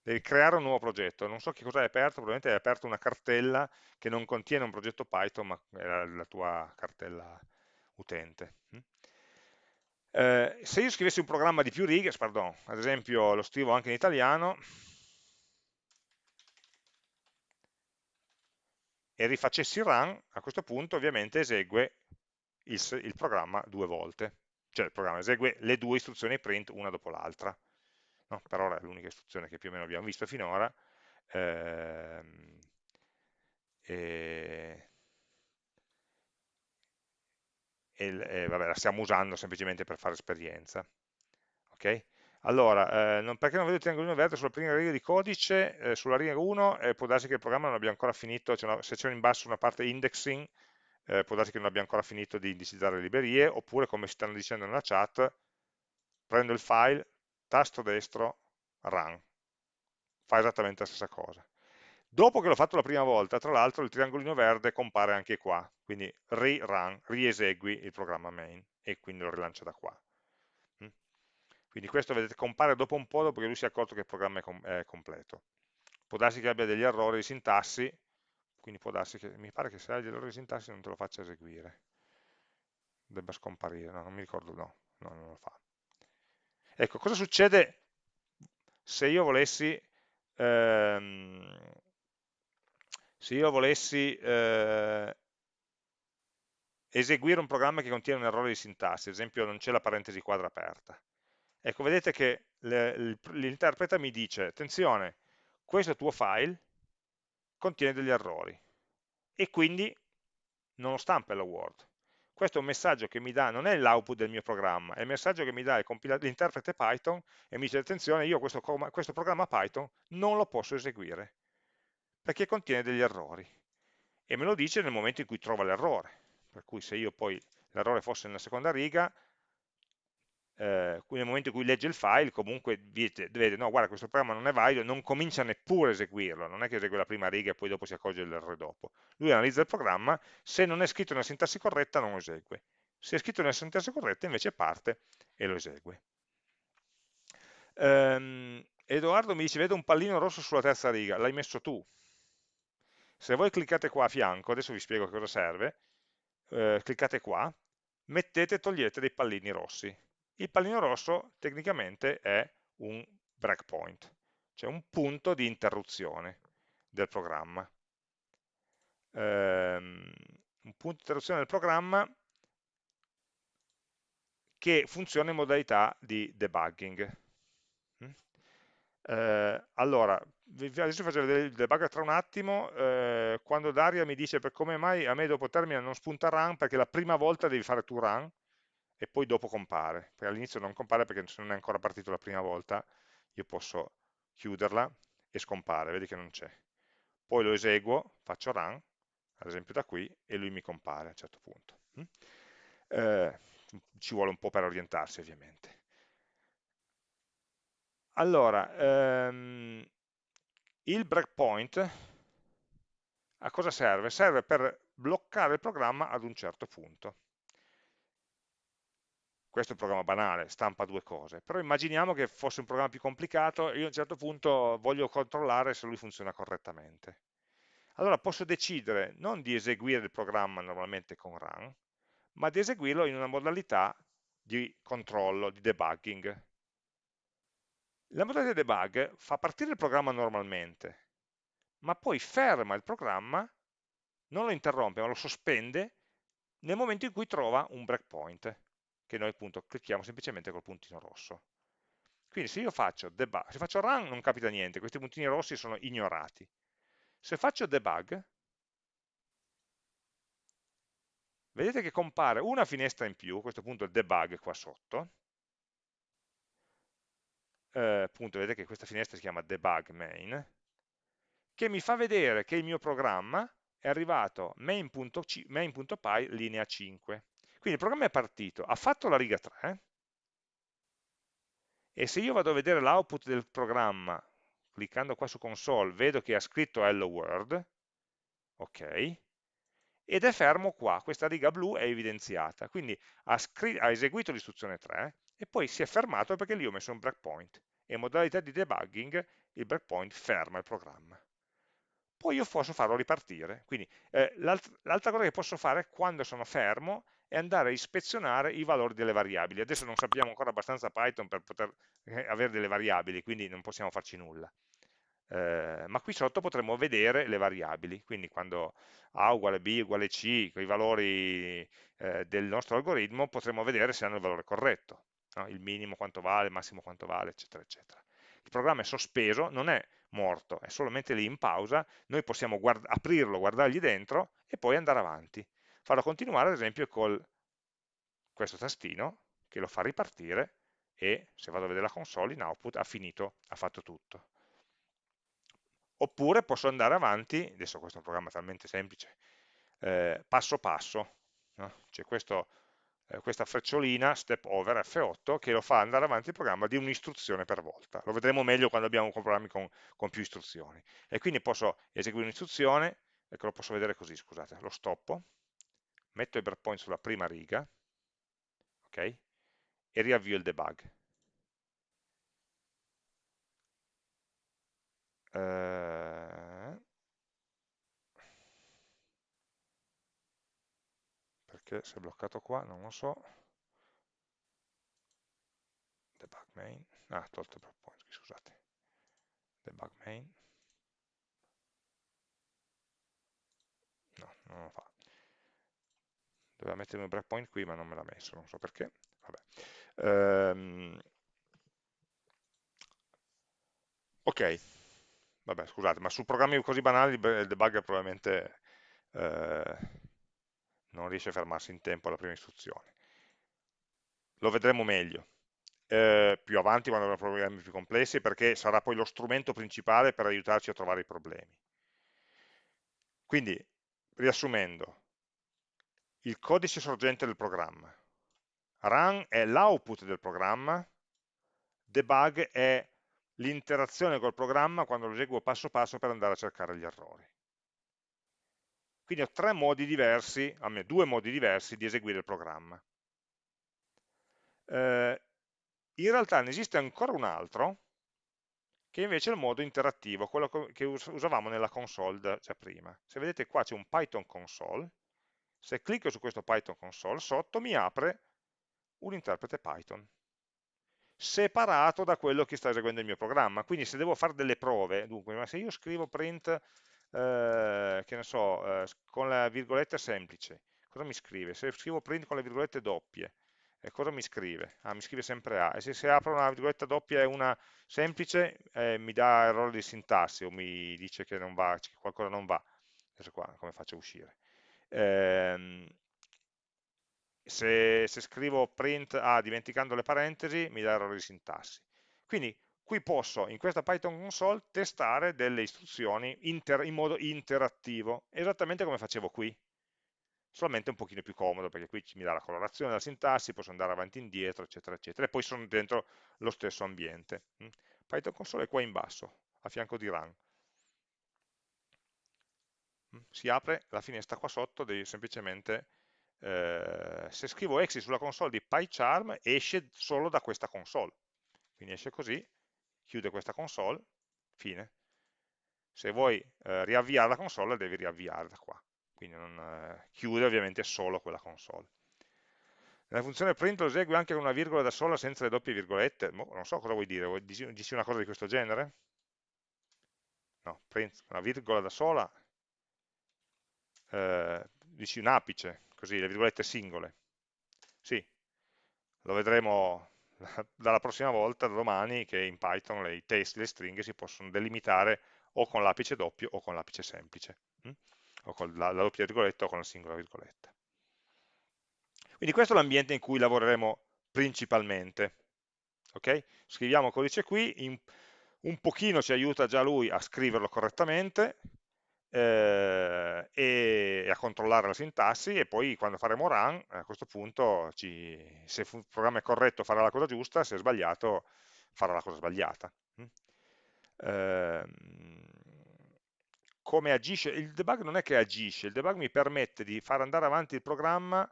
Devi creare un nuovo progetto. Non so che cosa hai aperto, probabilmente hai aperto una cartella che non contiene un progetto Python, ma è la, la tua cartella utente. Mm? Eh, se io scrivessi un programma di più righe, pardon, ad esempio lo scrivo anche in italiano, e rifacessi run, a questo punto ovviamente esegue il, il programma due volte, cioè il programma esegue le due istruzioni print una dopo l'altra. No? Per ora è l'unica istruzione che più o meno abbiamo visto finora. Ehm, e, e, vabbè, la stiamo usando semplicemente per fare esperienza. Okay? Allora, eh, non, perché non vedo il triangolino verde sulla prima riga di codice, eh, sulla riga 1 eh, può darsi che il programma non abbia ancora finito, una, se c'è in basso una parte indexing, eh, può darsi che non abbia ancora finito di indicizzare le librerie, oppure come stanno dicendo nella chat, prendo il file, tasto destro, run, fa esattamente la stessa cosa. Dopo che l'ho fatto la prima volta, tra l'altro il triangolino verde compare anche qua, quindi rerun, riesegui il programma main e quindi lo rilancio da qua. Mm? Quindi questo vedete compare dopo un po', dopo che lui si è accorto che il programma è, com è completo. Può darsi che abbia degli errori di sintassi, quindi può darsi che, mi pare che se hai degli errori di sintassi non te lo faccia eseguire. Debba scomparire, no, non mi ricordo, no, no non lo fa. Ecco, cosa succede se io volessi, ehm, se io volessi eh, eseguire un programma che contiene un errore di sintassi, ad esempio non c'è la parentesi quadra aperta. Ecco, vedete che l'interprete mi dice, attenzione, questo tuo file contiene degli errori e quindi non lo stampa la Word. Questo è un messaggio che mi dà, non è l'output del mio programma, è il messaggio che mi dà l'interprete Python e mi dice, attenzione, io questo, questo programma Python non lo posso eseguire, perché contiene degli errori. E me lo dice nel momento in cui trova l'errore per cui se io poi l'errore fosse nella seconda riga, eh, nel momento in cui legge il file comunque vede, no guarda questo programma non è valido, non comincia neppure a eseguirlo, non è che esegue la prima riga e poi dopo si accorge dell'errore dopo. Lui analizza il programma, se non è scritto nella sintassi corretta non lo esegue, se è scritto nella sintassi corretta invece parte e lo esegue. Um, Edoardo mi dice, vedo un pallino rosso sulla terza riga, l'hai messo tu. Se voi cliccate qua a fianco, adesso vi spiego cosa serve, eh, cliccate qua, mettete e togliete dei pallini rossi. Il pallino rosso tecnicamente è un breakpoint, cioè un punto di interruzione del programma. Um, un punto di interruzione del programma che funziona in modalità di debugging. Eh, allora, adesso faccio vedere il debug tra un attimo, eh, quando Daria mi dice per come mai a me dopo termine non spunta run, perché la prima volta devi fare tu run e poi dopo compare, perché all'inizio non compare perché non è ancora partito la prima volta, io posso chiuderla e scompare, vedi che non c'è. Poi lo eseguo, faccio run, ad esempio da qui, e lui mi compare a un certo punto. Mm? Eh, ci vuole un po' per orientarsi ovviamente. Allora, ehm, il breakpoint a cosa serve? Serve per bloccare il programma ad un certo punto. Questo è un programma banale, stampa due cose, però immaginiamo che fosse un programma più complicato e io a un certo punto voglio controllare se lui funziona correttamente. Allora posso decidere non di eseguire il programma normalmente con run, ma di eseguirlo in una modalità di controllo, di debugging. La modalità debug fa partire il programma normalmente, ma poi ferma il programma, non lo interrompe, ma lo sospende nel momento in cui trova un breakpoint, che noi appunto clicchiamo semplicemente col puntino rosso. Quindi se io faccio debug, se faccio run non capita niente, questi puntini rossi sono ignorati. Se faccio debug, vedete che compare una finestra in più, questo punto il debug qua sotto, eh, vedete che questa finestra si chiama debug main, che mi fa vedere che il mio programma è arrivato main.py main linea 5. Quindi il programma è partito, ha fatto la riga 3, e se io vado a vedere l'output del programma, cliccando qua su console, vedo che ha scritto hello world, ok, ed è fermo qua, questa riga blu è evidenziata, quindi ha, ha eseguito l'istruzione 3, e poi si è fermato perché lì ho messo un breakpoint e in modalità di debugging il breakpoint ferma il programma. Poi io posso farlo ripartire, quindi eh, l'altra cosa che posso fare quando sono fermo è andare a ispezionare i valori delle variabili. Adesso non sappiamo ancora abbastanza Python per poter eh, avere delle variabili, quindi non possiamo farci nulla. Eh, ma qui sotto potremo vedere le variabili, quindi quando A uguale B uguale C, i valori eh, del nostro algoritmo, potremo vedere se hanno il valore corretto no? il minimo quanto vale, il massimo quanto vale, eccetera, eccetera. Il programma è sospeso, non è morto, è solamente lì in pausa, noi possiamo guard aprirlo, guardargli dentro e poi andare avanti. Farlo continuare ad esempio con questo tastino che lo fa ripartire e se vado a vedere la console in output ha finito, ha fatto tutto. Oppure posso andare avanti, adesso questo è un programma talmente semplice, eh, passo passo, no? questo eh, questa frecciolina, step over F8, che lo fa andare avanti il programma di un'istruzione per volta. Lo vedremo meglio quando abbiamo programmi con, con più istruzioni. E quindi posso eseguire un'istruzione, ecco lo posso vedere così, scusate, lo stoppo, metto i breakpoint sulla prima riga, ok? E riavvio il debug. Uh, perché si è bloccato qua, non lo so. Debug main. Ah, tolto il breakpoint, scusate. Debug main. No, non lo fa doveva mettere un breakpoint qui ma non me l'ha messo, non so perché. Um, ok, vabbè scusate, ma su programmi così banali il debugger probabilmente eh, non riesce a fermarsi in tempo alla prima istruzione. Lo vedremo meglio eh, più avanti quando avremo problemi più complessi perché sarà poi lo strumento principale per aiutarci a trovare i problemi. Quindi, riassumendo, il codice sorgente del programma, run è l'output del programma, debug è l'interazione col programma quando lo eseguo passo passo per andare a cercare gli errori. Quindi ho tre modi diversi, almeno due modi diversi di eseguire il programma. Eh, in realtà ne esiste ancora un altro, che invece è il modo interattivo, quello che usavamo nella console già prima. Se vedete qua c'è un Python console, se clicco su questo Python console, sotto mi apre un interprete Python separato da quello che sta eseguendo il mio programma. Quindi se devo fare delle prove, dunque, ma se io scrivo print, eh, che ne so, eh, con la virgoletta semplice, cosa mi scrive? Se scrivo print con le virgolette doppie, eh, cosa mi scrive? Ah, mi scrive sempre A. E se, se apro una virgoletta doppia e una semplice, eh, mi dà errore di sintassi o mi dice che, non va, che qualcosa non va. Adesso qua, come faccio a uscire? Ehm, se, se, scrivo print A dimenticando le parentesi mi dà errore di sintassi. Quindi qui posso in questa Python console testare delle istruzioni inter, in modo interattivo, esattamente come facevo qui, solamente un pochino più comodo perché qui mi dà la colorazione della sintassi, posso andare avanti e indietro, eccetera, eccetera, e poi sono dentro lo stesso ambiente. Mm. Python console è qua in basso, a fianco di run. Mm. Si apre la finestra qua sotto, devi semplicemente eh, se scrivo exit sulla console di PyCharm esce solo da questa console, quindi esce così, chiude questa console, fine. Se vuoi eh, riavviare la console devi riavviare da qua, quindi non, eh, chiude ovviamente solo quella console. Nella funzione print lo esegue anche con una virgola da sola senza le doppie virgolette, non so cosa vuoi dire, vuoi dici una cosa di questo genere? No, print una virgola da sola, eh, dici un apice, così, le virgolette singole. Sì, lo vedremo dalla prossima volta, da domani, che in Python le, i testi, le stringhe si possono delimitare o con l'apice doppio o con l'apice semplice, hm? o con la, la doppia virgoletta o con la singola virgoletta. Quindi questo è l'ambiente in cui lavoreremo principalmente. Okay? Scriviamo codice qui, in, un pochino ci aiuta già lui a scriverlo correttamente, eh, e, a controllare la sintassi e poi quando faremo run a questo punto ci, se il programma è corretto farà la cosa giusta, se è sbagliato farà la cosa sbagliata. Eh, come agisce? Il debug non è che agisce, il debug mi permette di far andare avanti il programma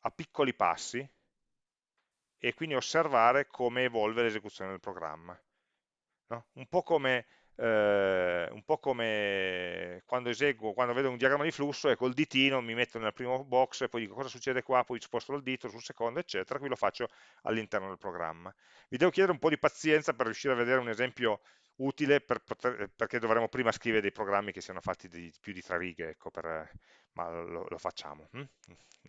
a piccoli passi e quindi osservare come evolve l'esecuzione del programma. No? Un po' come eh, un po' come quando eseguo, quando vedo un diagramma di flusso e col ditino mi metto nel primo box e poi dico cosa succede qua, poi sposto il dito sul secondo, eccetera, qui lo faccio all'interno del programma. Vi devo chiedere un po' di pazienza per riuscire a vedere un esempio utile per poter, perché dovremo prima scrivere dei programmi che siano fatti di più di tre righe, ecco, per, ma lo, lo facciamo. Hm?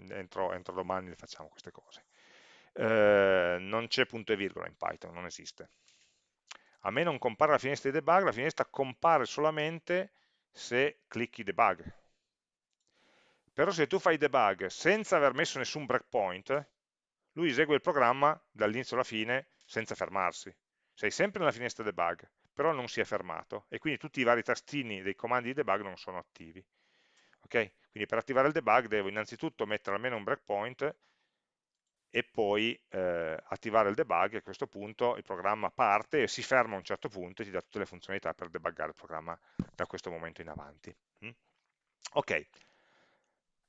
Entro, entro, domani le facciamo queste cose. Eh, non c'è punto e virgola in Python, non esiste a me non compare la finestra di debug, la finestra compare solamente se clicchi debug. Però se tu fai debug senza aver messo nessun breakpoint, lui esegue il programma dall'inizio alla fine senza fermarsi. Sei sempre nella finestra debug, però non si è fermato e quindi tutti i vari tastini dei comandi di debug non sono attivi. Okay? Quindi per attivare il debug devo innanzitutto mettere almeno un breakpoint e poi eh, attivare il debug e a questo punto il programma parte e si ferma a un certo punto e ti dà tutte le funzionalità per debuggare il programma da questo momento in avanti. Mm? Ok.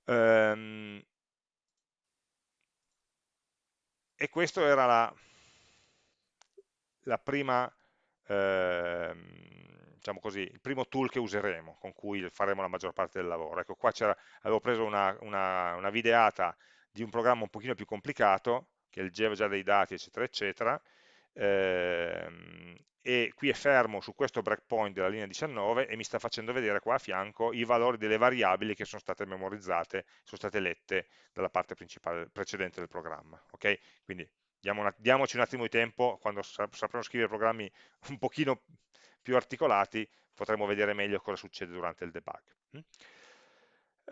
Um, e questa era la, la prima, eh, diciamo così, il primo tool che useremo, con cui faremo la maggior parte del lavoro. Ecco, qua avevo preso una, una, una videata di un programma un pochino più complicato, che leggeva già dei dati, eccetera, eccetera, ehm, e qui è fermo su questo breakpoint della linea 19 e mi sta facendo vedere qua a fianco i valori delle variabili che sono state memorizzate, sono state lette dalla parte precedente del programma. Okay? Quindi una, diamoci un attimo di tempo, quando sapremo scrivere programmi un pochino più articolati, potremo vedere meglio cosa succede durante il debug.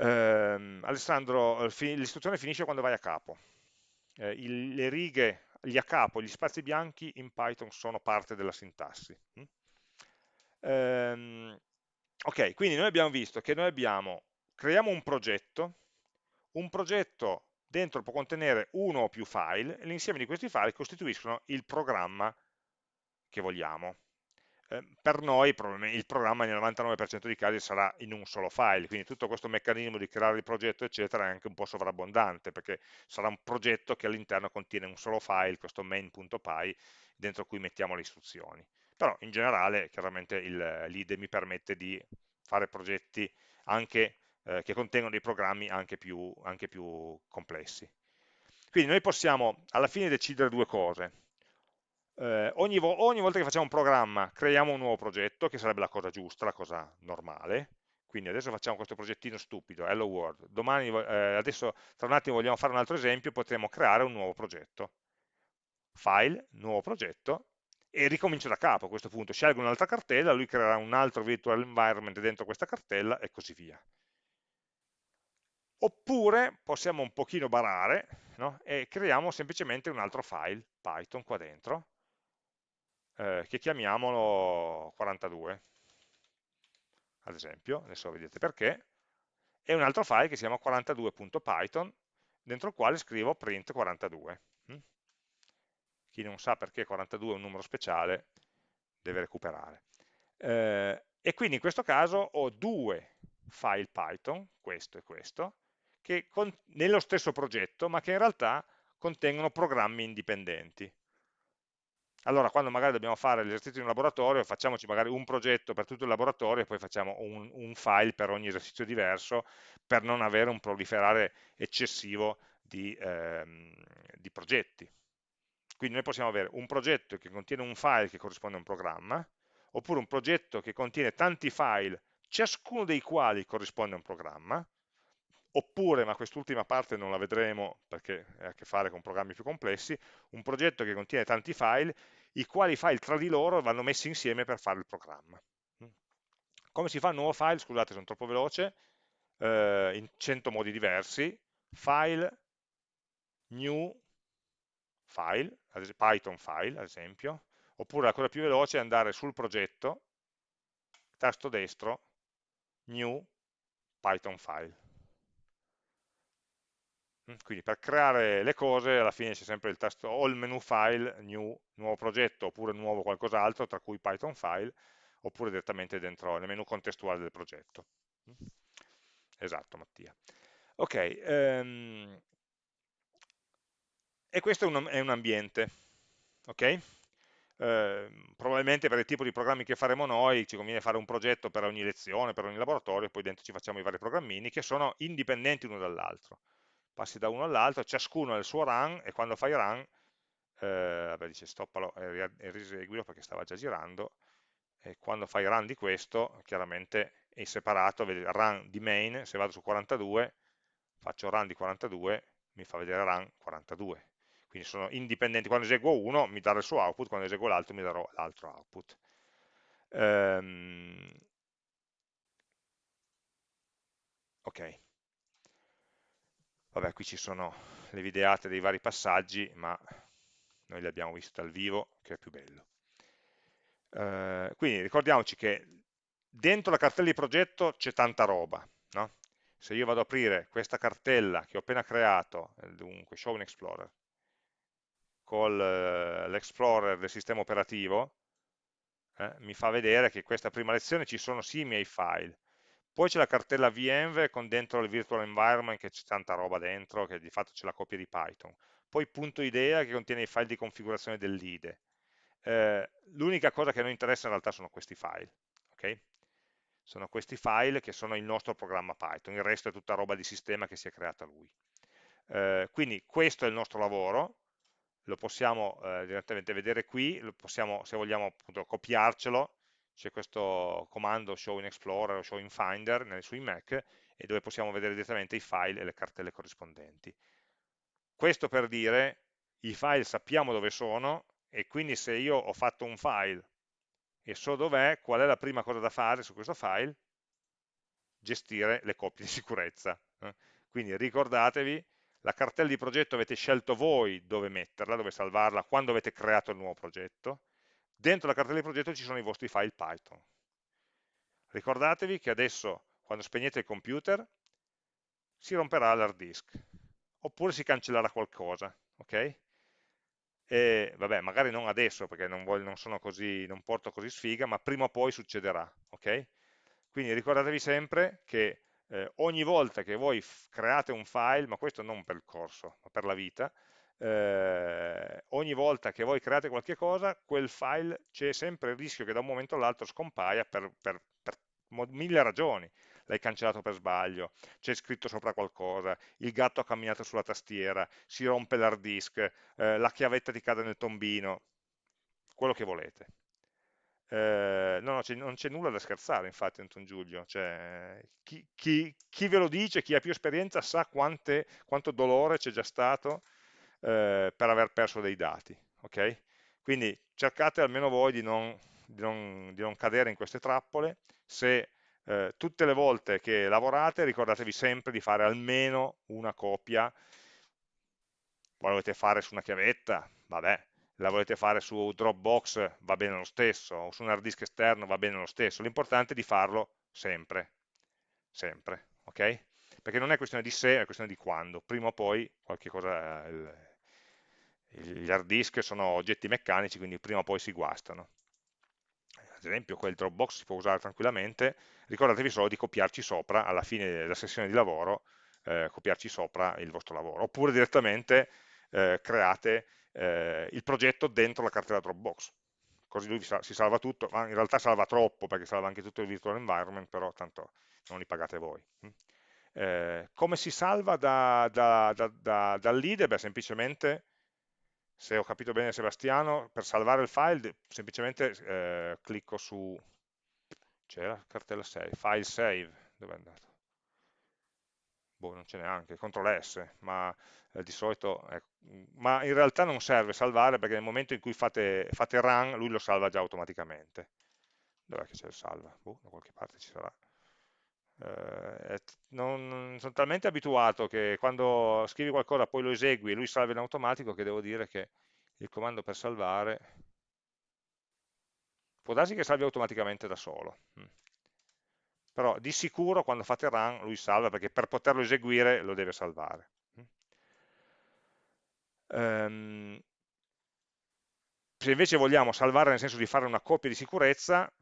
Mm? Eh, Alessandro, l'istruzione finisce quando vai a capo. Eh, il, le righe gli a capo, gli spazi bianchi in Python sono parte della sintassi. Ehm, ok, quindi noi abbiamo visto che noi abbiamo, creiamo un progetto, un progetto dentro può contenere uno o più file, e l'insieme di questi file costituiscono il programma che vogliamo. Ehm, per noi il programma nel 99% dei casi sarà in un solo file, quindi tutto questo meccanismo di creare il progetto eccetera è anche un po' sovrabbondante, perché sarà un progetto che all'interno contiene un solo file, questo main.py, dentro cui mettiamo le istruzioni. Però in generale chiaramente l'IDE mi permette di fare progetti anche, eh, che contengono dei programmi anche più, anche più complessi. Quindi noi possiamo alla fine decidere due cose, eh, ogni, vo ogni, volta che facciamo un programma creiamo un nuovo progetto, che sarebbe la cosa giusta, la cosa normale, quindi adesso facciamo questo progettino stupido, hello world, domani, eh, adesso tra un attimo vogliamo fare un altro esempio, potremo creare un nuovo progetto, file, nuovo progetto, e ricomincio da capo a questo punto, scelgo un'altra cartella, lui creerà un altro virtual environment dentro questa cartella e così via. Oppure possiamo un pochino barare no? e creiamo semplicemente un altro file Python qua dentro eh, che chiamiamolo 42, ad esempio, adesso vedete perché, e un altro file che si chiama 42.python, dentro il quale scrivo print 42. Hm? Chi non sa perché 42 è un numero speciale deve recuperare. Eh, e quindi in questo caso ho due file Python, questo e questo, che nello stesso progetto, ma che in realtà contengono programmi indipendenti allora quando magari dobbiamo fare l'esercizio in un laboratorio, facciamoci magari un progetto per tutto il laboratorio e poi facciamo un, un file per ogni esercizio diverso per non avere un proliferare eccessivo di, ehm, di progetti. Quindi noi possiamo avere un progetto che contiene un file che corrisponde a un programma, oppure un progetto che contiene tanti file, ciascuno dei quali corrisponde a un programma, oppure, ma quest'ultima parte non la vedremo perché ha a che fare con programmi più complessi, un progetto che contiene tanti file, i quali file tra di loro vanno messi insieme per fare il programma. Come si fa un nuovo file? Scusate, sono troppo veloce, eh, in 100 modi diversi, file, new, file, Python file ad esempio, oppure la cosa più veloce è andare sul progetto, tasto destro, new, Python file. Quindi per creare le cose alla fine c'è sempre il tasto il menu file, new, nuovo progetto, oppure nuovo qualcos'altro, tra cui Python file, oppure direttamente dentro nel menu contestuale del progetto. Esatto, Mattia. Ok, um, e questo è un, è un ambiente, ok? Eh, probabilmente per il tipo di programmi che faremo noi ci conviene fare un progetto per ogni lezione, per ogni laboratorio, poi dentro ci facciamo i vari programmini che sono indipendenti l'uno dall'altro passi da uno all'altro, ciascuno ha il suo run e quando fai run, eh, vabbè dice stoppalo e, riseguilo perché stava già girando, e quando fai run di questo, chiaramente è separato, vedi run di main, se vado su 42, faccio run di 42, mi fa vedere run 42. Quindi sono indipendenti, quando eseguo uno mi darà il suo output, quando eseguo l'altro mi darò l'altro output. Um, ok. Vabbè, qui ci sono le videate dei vari passaggi, ma noi li abbiamo visti dal vivo, che è più bello. Eh, quindi ricordiamoci che dentro la cartella di progetto c'è tanta roba, no? Se io vado ad aprire questa cartella che ho appena creato, eh, dunque Show in Explorer, con eh, l'Explorer del sistema operativo, eh, mi fa vedere che in questa prima lezione ci sono sì i miei file, poi c'è la cartella VMware con dentro il virtual environment che c'è tanta roba dentro, che di fatto c'è la copia di Python. Poi punto idea che contiene i file di configurazione dell'IDE. Eh, L'unica cosa che a noi interessa in realtà sono questi file. ok? Sono questi file che sono il nostro programma Python, il resto è tutta roba di sistema che si è creata lui. Eh, quindi questo è il nostro lavoro, lo possiamo eh, direttamente vedere qui, possiamo, se vogliamo appunto, copiarcelo, c'è questo comando show in Explorer o show in Finder sui Mac, e dove possiamo vedere direttamente i file e le cartelle corrispondenti. Questo per dire, i file sappiamo dove sono, e quindi se io ho fatto un file e so dov'è, qual è la prima cosa da fare su questo file? Gestire le copie di sicurezza. Eh. Quindi ricordatevi, la cartella di progetto avete scelto voi dove metterla, dove salvarla, quando avete creato il nuovo progetto. Dentro la cartella di progetto ci sono i vostri file Python. Ricordatevi che adesso, quando spegnete il computer, si romperà l'hard disk, oppure si cancellerà qualcosa, ok? e vabbè, magari non adesso perché non, voglio, non, così, non porto così sfiga, ma prima o poi succederà, ok? Quindi ricordatevi sempre che eh, ogni volta che voi create un file, ma questo non per il corso, ma per la vita, eh, ogni volta che voi create qualche cosa, quel file c'è sempre il rischio che da un momento all'altro scompaia per, per, per mille ragioni l'hai cancellato per sbaglio, c'è scritto sopra qualcosa, il gatto ha camminato sulla tastiera, si rompe l'hard disk, eh, la chiavetta ti cade nel tombino, quello che volete. Eh, no, no non c'è nulla da scherzare, infatti, Anton Giulio. Cioè, chi, chi, chi, ve lo dice, chi ha più esperienza, sa quante, quanto dolore c'è già stato eh, per aver perso dei dati. Okay? Quindi cercate almeno voi di non, di, non, di non, cadere in queste trappole. Se eh, tutte le volte che lavorate ricordatevi sempre di fare almeno una copia, la volete fare su una chiavetta, vabbè, la volete fare su Dropbox, va bene lo stesso, o su un hard disk esterno, va bene lo stesso, l'importante è di farlo sempre, sempre, ok? Perché non è questione di se, è questione di quando, prima o poi qualche cosa, il, gli hard disk sono oggetti meccanici, quindi prima o poi si guastano. Ad esempio quel Dropbox si può usare tranquillamente, ricordatevi solo di copiarci sopra, alla fine della sessione di lavoro, eh, copiarci sopra il vostro lavoro, oppure direttamente eh, create eh, il progetto dentro la cartella Dropbox, così lui si salva tutto, ma in realtà salva troppo perché salva anche tutto il virtual environment, però tanto non li pagate voi. Eh, come si salva da, da, da, dal lead? Beh, semplicemente se ho capito bene Sebastiano, per salvare il file semplicemente eh, clicco su, c'era cartella save, file save, dove è andato? Boh, non ce n'è anche, CTRL S, ma eh, di solito, ecco, ma in realtà non serve salvare perché nel momento in cui fate, fate run, lui lo salva già automaticamente. Dov'è che c'è il salva? Boh, da qualche parte ci sarà. Eh, non, sono talmente abituato che quando scrivi qualcosa poi lo esegui e lui salva in automatico che devo dire che il comando per salvare può darsi che salvi automaticamente da solo mm. però di sicuro quando fate run lui salva perché per poterlo eseguire lo deve salvare um, se invece vogliamo salvare nel senso di fare una copia di sicurezza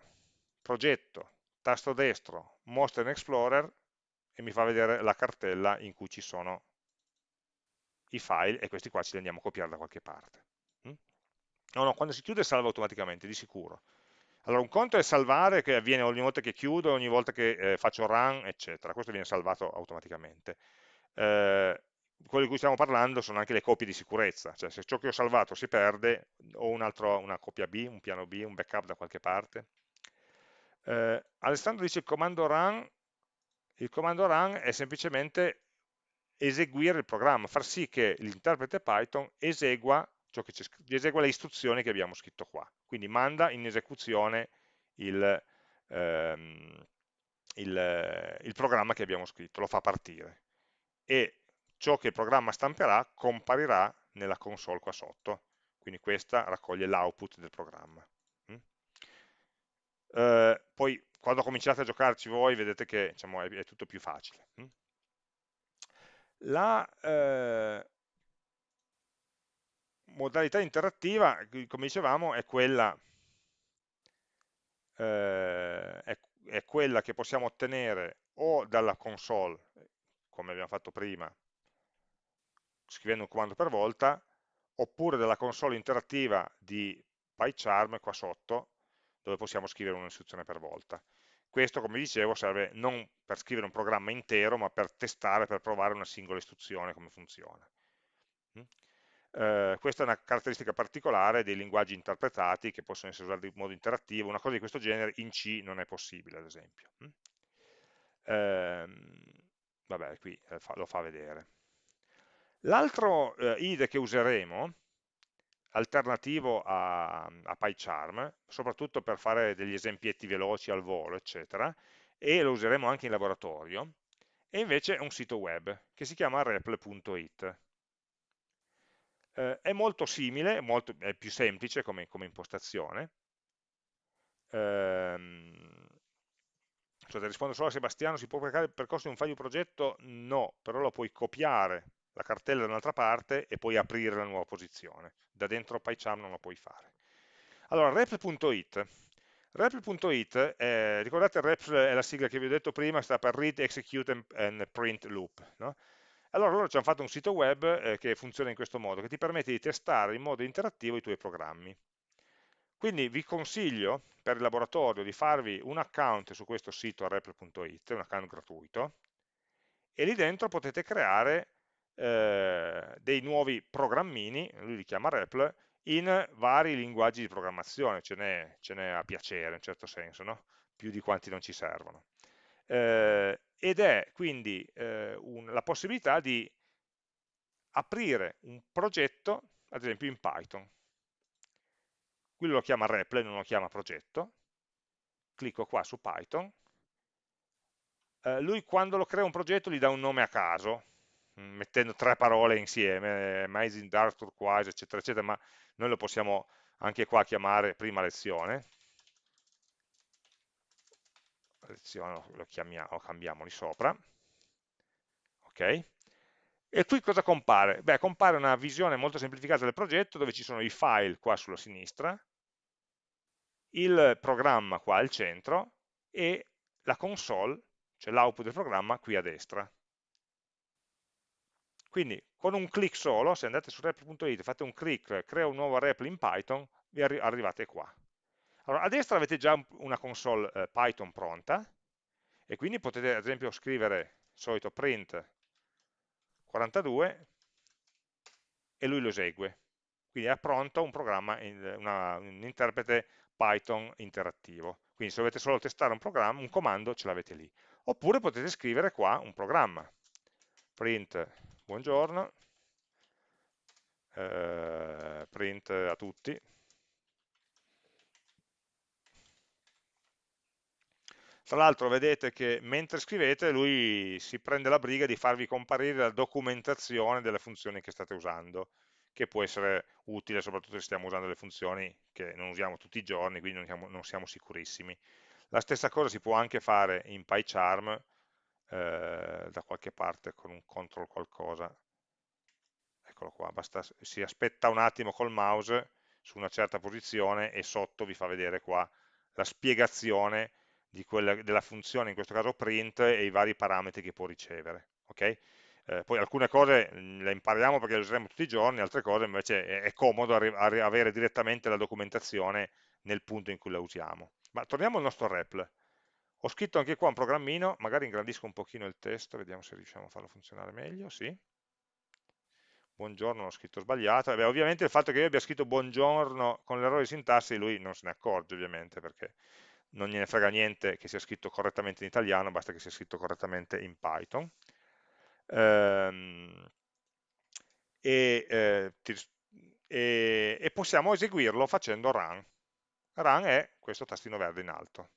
progetto tasto destro, mostra in Explorer e mi fa vedere la cartella in cui ci sono i file e questi qua ce li andiamo a copiare da qualche parte. Mm? No, no, quando si chiude salva automaticamente, di sicuro. Allora, un conto è salvare, che avviene ogni volta che chiudo, ogni volta che eh, faccio run, eccetera. Questo viene salvato automaticamente. Eh, quello di cui stiamo parlando sono anche le copie di sicurezza, cioè se ciò che ho salvato si perde, ho un altro, una copia B, un piano B, un backup da qualche parte, eh, Alessandro dice il comando run, il comando run è semplicemente eseguire il programma, far sì che l'interprete Python esegua, esegua, le istruzioni che abbiamo scritto qua, quindi manda in esecuzione il, ehm, il, il programma che abbiamo scritto, lo fa partire. E ciò che il programma stamperà comparirà nella console qua sotto, quindi questa raccoglie l'output del programma eh, poi quando cominciate a giocarci voi vedete che diciamo, è, è, tutto più facile. Hm? La eh, modalità interattiva, come dicevamo, è quella, eh, è, è quella che possiamo ottenere o dalla console, come abbiamo fatto prima, scrivendo un comando per volta, oppure dalla console interattiva di PyCharm qua sotto, dove possiamo scrivere un'istruzione per volta. Questo, come dicevo, serve non per scrivere un programma intero, ma per testare, per provare una singola istruzione, come funziona. Mm? Eh, questa è una caratteristica particolare dei linguaggi interpretati che possono essere usati in modo interattivo, una cosa di questo genere in C non è possibile, ad esempio. Eh, vabbè, qui eh, lo fa vedere. L'altro eh, IDE che useremo alternativo a, a PyCharm, soprattutto per fare degli esempietti veloci al volo, eccetera, e lo useremo anche in laboratorio, e invece è un sito web che si chiama repl.it. Eh, è molto simile, molto, è più semplice come, come impostazione. Ehm, rispondo solo a Sebastiano, si può caricare il percorso di un file di progetto? No, però lo puoi copiare la cartella da un'altra parte e poi aprire la nuova posizione. Da dentro PyCharm non lo puoi fare. Allora, rep.it. Rep.it, eh, ricordate rep è la sigla che vi ho detto prima, sta per Read, Execute and Print Loop. No? Allora loro ci hanno fatto un sito web eh, che funziona in questo modo, che ti permette di testare in modo interattivo i tuoi programmi. Quindi vi consiglio per il laboratorio di farvi un account su questo sito rep.it, un account gratuito, e lì dentro potete creare eh, dei nuovi programmini, lui li chiama REPL, in vari linguaggi di programmazione, ce n'è a piacere in certo senso, no? più di quanti non ci servono. Eh, ed è quindi eh, un, la possibilità di aprire un progetto, ad esempio in Python. Qui lo chiama REPL, non lo chiama progetto. Clicco qua su Python. Eh, lui quando lo crea un progetto gli dà un nome a caso, mettendo tre parole insieme, Amazing Dark Turquoise, eccetera, eccetera, ma noi lo possiamo anche qua chiamare prima lezione. Lezione lo, chiamiamo, lo cambiamo lì sopra. Ok? E qui cosa compare? Beh, compare una visione molto semplificata del progetto dove ci sono i file qua sulla sinistra, il programma qua al centro e la console, cioè l'output del programma qui a destra. Quindi con un clic solo, se andate su rep.it, fate un clic, crea un nuovo REPL in Python, vi arri arrivate qua. Allora, a destra avete già una console eh, Python pronta, e quindi potete ad esempio scrivere il solito print 42 e lui lo esegue. Quindi è pronto un programma, una, un interprete Python interattivo. Quindi se dovete solo testare un programma, un comando, ce l'avete lì. Oppure potete scrivere qua un programma, print buongiorno, eh, print a tutti, Tra l'altro vedete che mentre scrivete lui si prende la briga di farvi comparire la documentazione delle funzioni che state usando, che può essere utile soprattutto se stiamo usando le funzioni che non usiamo tutti i giorni, quindi non siamo, non siamo sicurissimi. La stessa cosa si può anche fare in PyCharm, eh, da qualche parte con un control qualcosa eccolo qua, basta, si aspetta un attimo col mouse su una certa posizione e sotto vi fa vedere qua la spiegazione quella, della funzione, in questo caso print, e i vari parametri che può ricevere. Okay? Eh, poi alcune cose le impariamo perché le useremo tutti i giorni, altre cose invece è, è comodo avere direttamente la documentazione nel punto in cui la usiamo. Ma torniamo al nostro REPL. Ho scritto anche qua un programmino, magari ingrandisco un pochino il testo, vediamo se riusciamo a farlo funzionare meglio, sì. Buongiorno, l'ho scritto sbagliato. E beh, ovviamente il fatto che io abbia scritto buongiorno con l'errore di sintassi, lui non se ne accorge ovviamente, perché non gliene frega niente che sia scritto correttamente in italiano, basta che sia scritto correttamente in Python. Ehm, e, eh, ti, e, e possiamo eseguirlo facendo run. Run è questo tastino verde in alto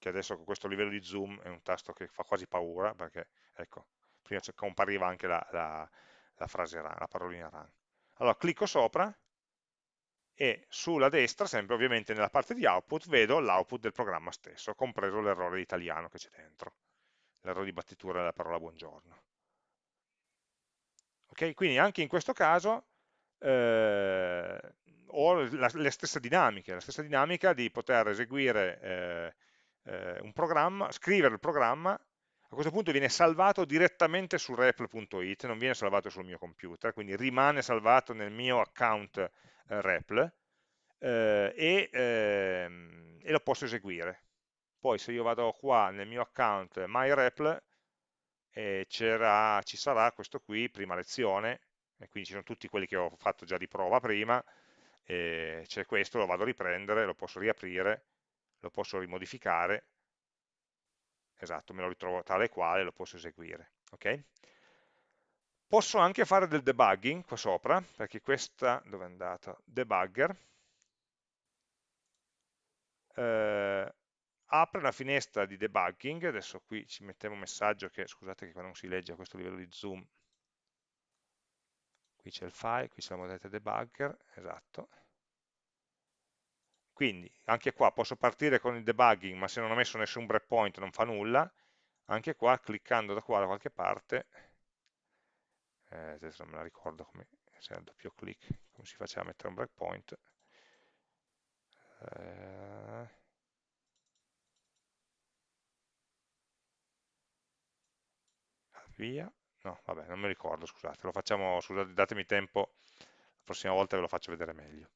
che adesso con questo livello di zoom è un tasto che fa quasi paura, perché ecco, prima compariva anche la, la, la frase run, la parolina run. Allora clicco sopra e sulla destra, sempre ovviamente nella parte di output, vedo l'output del programma stesso, compreso l'errore di italiano che c'è dentro, l'errore di battitura della parola buongiorno. Ok, quindi anche in questo caso eh, ho la, le stesse dinamiche, la stessa dinamica di poter eseguire eh, eh, un programma, scrivere il programma, a questo punto viene salvato direttamente su repl.it, non viene salvato sul mio computer, quindi rimane salvato nel mio account eh, repl, eh, e, ehm, e, lo posso eseguire. Poi se io vado qua nel mio account MyRepl, eh, ci sarà questo qui, prima lezione, e quindi ci sono tutti quelli che ho fatto già di prova prima, c'è questo, lo vado a riprendere, lo posso riaprire, lo posso rimodificare, esatto, me lo ritrovo tale e quale, lo posso eseguire. Okay? Posso anche fare del debugging qua sopra, perché questa, dove è andata? Debugger, eh, apre una finestra di debugging, adesso qui ci mettiamo un messaggio che, scusate che qua non si legge a questo livello di zoom, qui c'è il file, qui c'è la modalità debugger, esatto. Quindi anche qua posso partire con il debugging, ma se non ho messo nessun breakpoint non fa nulla, anche qua cliccando da qua da qualche parte, eh, adesso non me la ricordo come, se è doppio clic, come si faceva a mettere un breakpoint, eh, via, no, vabbè, non mi ricordo, scusate, lo facciamo, scusate, datemi tempo, la prossima volta ve lo faccio vedere meglio.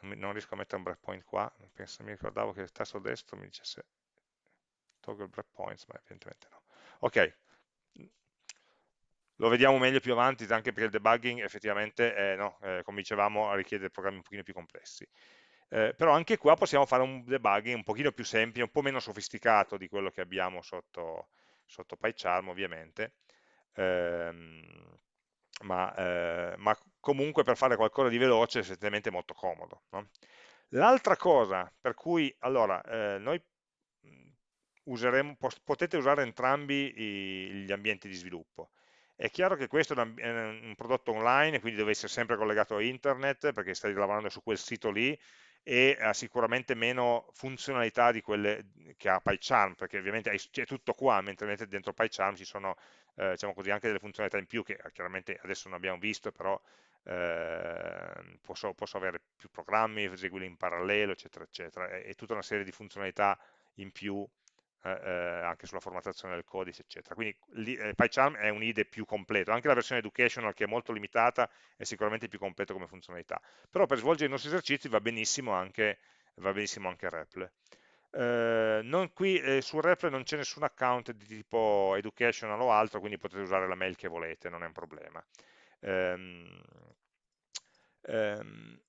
Non, riesco a mettere un breakpoint qua, penso, mi ricordavo che il tasto destro mi dicesse toggle breakpoints, ma evidentemente no. Ok, lo vediamo meglio più avanti, anche perché il debugging effettivamente, è, no, eh, come dicevamo, richiede programmi un pochino più complessi. Eh, però anche qua possiamo fare un debugging un pochino più semplice, un po' meno sofisticato di quello che abbiamo sotto, sotto PyCharm ovviamente, ehm, ma, eh, ma, comunque per fare qualcosa di veloce è essenzialmente molto comodo. No? L'altra cosa per cui, allora, eh, noi useremo, potete usare entrambi i, gli ambienti di sviluppo. È chiaro che questo è un, prodotto online, quindi deve essere sempre collegato a internet, perché stai lavorando su quel sito lì, e ha sicuramente meno funzionalità di quelle che ha PyCharm, perché ovviamente è tutto qua, mentre dentro PyCharm ci sono eh, diciamo così, anche delle funzionalità in più che chiaramente adesso non abbiamo visto, però eh, posso, posso, avere più programmi, eseguirli in parallelo, eccetera, eccetera, e, e tutta una serie di funzionalità in più eh, eh, anche sulla formattazione del codice, eccetera. Quindi eh, PyCharm è un IDE più completo, anche la versione educational che è molto limitata è sicuramente più completo come funzionalità, però per svolgere i nostri esercizi va benissimo anche, va benissimo anche REPL. Eh, non qui eh, su REPL non c'è nessun account di tipo educational o altro, quindi potete usare la mail che volete, non è un problema. Um, um,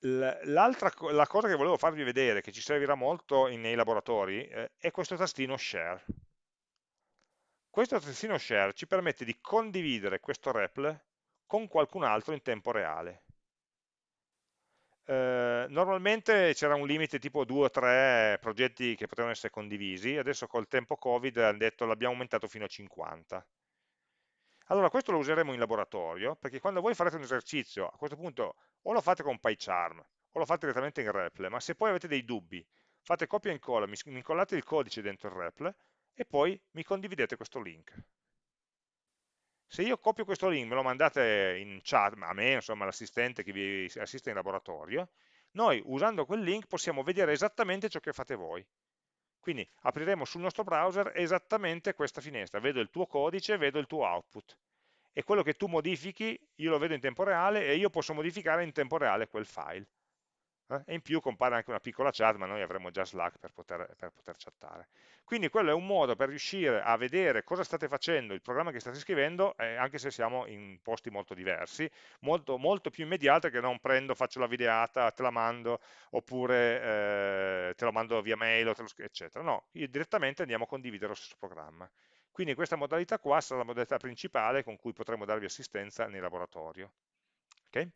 L'altra la cosa che volevo farvi vedere, che ci servirà molto nei laboratori, eh, è questo tastino Share. Questo tastino Share ci permette di condividere questo REPL con qualcun altro in tempo reale. Eh, normalmente c'era un limite tipo 2 o 3 progetti che potevano essere condivisi, adesso col tempo Covid hanno detto l'abbiamo aumentato fino a 50. Allora questo lo useremo in laboratorio, perché quando voi farete un esercizio, a questo punto o lo fate con PyCharm, o lo fate direttamente in REPL, ma se poi avete dei dubbi, fate copia e incolla, mi incollate il codice dentro il REPL, e poi mi condividete questo link. Se io copio questo link, me lo mandate in chat, a me, insomma, all'assistente che vi assiste in laboratorio, noi usando quel link possiamo vedere esattamente ciò che fate voi. Quindi apriremo sul nostro browser esattamente questa finestra, vedo il tuo codice, vedo il tuo output e quello che tu modifichi io lo vedo in tempo reale e io posso modificare in tempo reale quel file. Eh? E in più compare anche una piccola chat, ma noi avremo già Slack per poter, per poter, chattare. Quindi quello è un modo per riuscire a vedere cosa state facendo, il programma che state scrivendo, eh, anche se siamo in posti molto diversi, molto, molto, più immediato che non prendo, faccio la videata, te la mando, oppure eh, te lo mando via mail, eccetera. No, direttamente andiamo a condividere lo stesso programma. Quindi questa modalità qua sarà la modalità principale con cui potremo darvi assistenza nel laboratorio. Okay?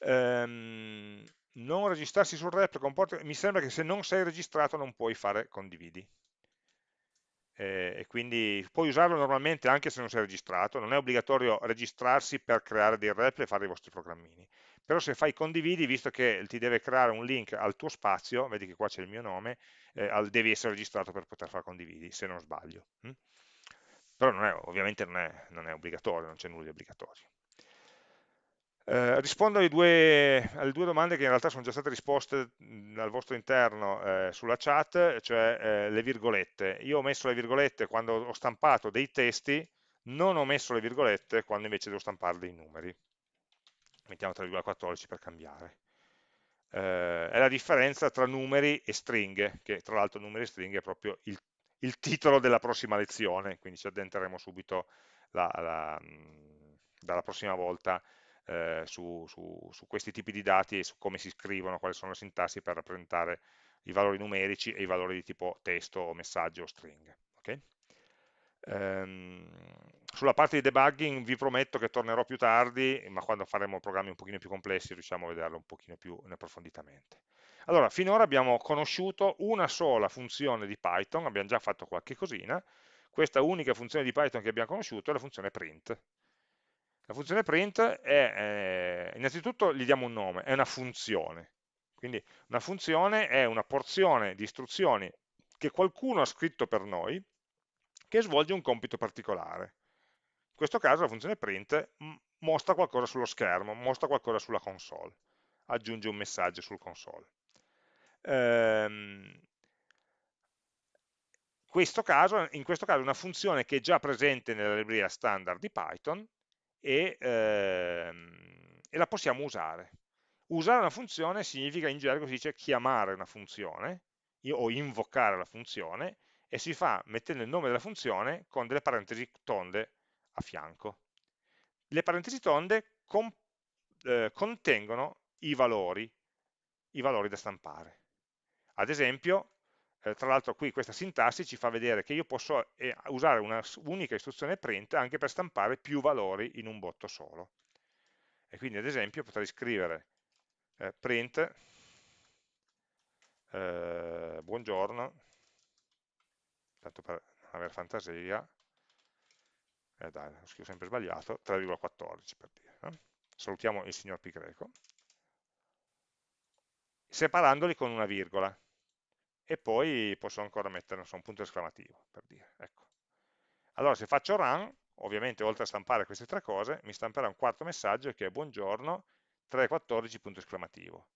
Ehm, non registrarsi sul rep comporta, mi sembra che se non sei registrato non puoi fare condividi eh, e quindi puoi usarlo normalmente anche se non sei registrato, non è obbligatorio registrarsi per creare dei rep e fare i vostri programmini, però se fai condividi, visto che ti deve creare un link al tuo spazio, vedi che qua c'è il mio nome, eh, devi essere registrato per poter fare condividi, se non sbaglio. Hm? Però non è, ovviamente non è, non è obbligatorio, non c'è nulla di obbligatorio. Eh, rispondo alle due, alle due, domande che in realtà sono già state risposte al vostro interno eh, sulla chat, cioè eh, le virgolette. Io ho messo le virgolette quando ho stampato dei testi, non ho messo le virgolette quando invece devo stampare dei numeri. mettiamo 3,14 per cambiare. Eh, è la differenza tra numeri e stringhe, che tra l'altro numeri e stringhe è proprio il, il, titolo della prossima lezione, quindi ci addentreremo subito la, la, dalla prossima volta eh, su, su, su, questi tipi di dati e su come si scrivono, quali sono le sintassi per rappresentare i valori numerici e i valori di tipo testo o messaggio o string. Okay? Ehm, sulla parte di debugging vi prometto che tornerò più tardi, ma quando faremo programmi un pochino più complessi riusciamo a vederlo un pochino più approfonditamente. Allora, finora abbiamo conosciuto una sola funzione di Python, abbiamo già fatto qualche cosina, questa unica funzione di Python che abbiamo conosciuto è la funzione print. La funzione print è, eh, innanzitutto gli diamo un nome, è una funzione. Quindi una funzione è una porzione di istruzioni che qualcuno ha scritto per noi, che svolge un compito particolare. In questo caso la funzione print mostra qualcosa sullo schermo, mostra qualcosa sulla console, aggiunge un messaggio sul console. Ehm, questo caso, in questo caso è una funzione che è già presente nella libreria standard di Python e, ehm, e la possiamo usare. Usare una funzione significa in gergo si dice chiamare una funzione o invocare la funzione e si fa mettendo il nome della funzione con delle parentesi tonde a fianco. Le parentesi tonde con, eh, contengono i valori, i valori da stampare. Ad esempio, eh, tra l'altro qui questa sintassi ci fa vedere che io posso eh, usare una unica istruzione print anche per stampare più valori in un botto solo. E quindi ad esempio potrei scrivere eh, print eh, buongiorno tanto per avere fantasia, eh dai, lo scrivo sempre sbagliato, 3,14 per dire. Eh? Salutiamo il signor Pi greco, separandoli con una virgola, e poi posso ancora mettere so, un punto esclamativo, per dire. Ecco. Allora se faccio run, ovviamente oltre a stampare queste tre cose, mi stamperà un quarto messaggio che è buongiorno, 3,14 punto esclamativo.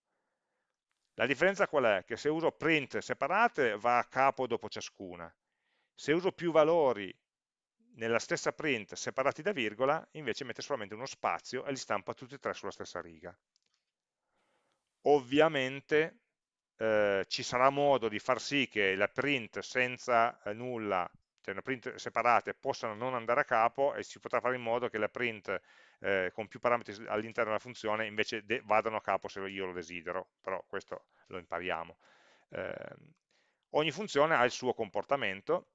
La differenza qual è? Che se uso print separate va a capo dopo ciascuna, se uso più valori nella stessa print separati da virgola, invece mette solamente uno spazio e li stampa tutti e tre sulla stessa riga. Ovviamente eh, ci sarà modo di far sì che la print senza eh, nulla, cioè una print separate, possano non andare a capo e si potrà fare in modo che la print eh, con più parametri all'interno della funzione invece vadano a capo se io lo desidero, però questo lo impariamo. Ehm, ogni funzione ha il suo comportamento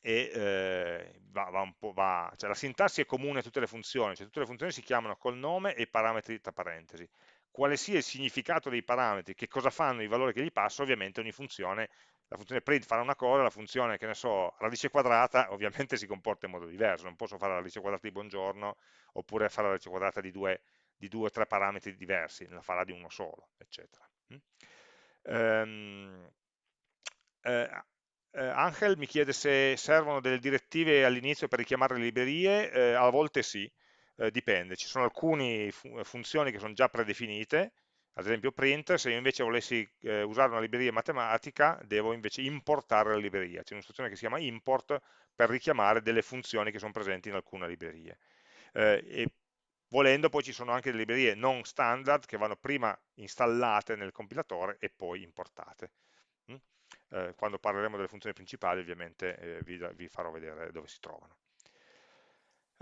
e eh, va, va va, cioè la sintassi è comune a tutte le funzioni, cioè tutte le funzioni si chiamano col nome e i parametri tra parentesi. Quale sia il significato dei parametri, che cosa fanno i valori che gli passo, ovviamente ogni funzione, la funzione print farà una cosa, la funzione, che ne so, radice quadrata, ovviamente si comporta in modo diverso, non posso fare la radice quadrata di buongiorno, oppure fare la radice quadrata di due, di due o tre parametri diversi, la farà di uno solo, eccetera. Um, eh, eh, Angel mi chiede se servono delle direttive all'inizio per richiamare le librerie, eh, a volte sì, eh, dipende, ci sono alcune fu funzioni che sono già predefinite, ad esempio print, se io invece volessi eh, usare una libreria matematica devo invece importare la libreria, c'è un'istruzione che si chiama import per richiamare delle funzioni che sono presenti in alcune librerie. Eh, e volendo poi ci sono anche delle librerie non standard che vanno prima installate nel compilatore e poi importate. Eh, quando parleremo delle funzioni principali ovviamente eh, vi, vi, farò vedere dove si trovano.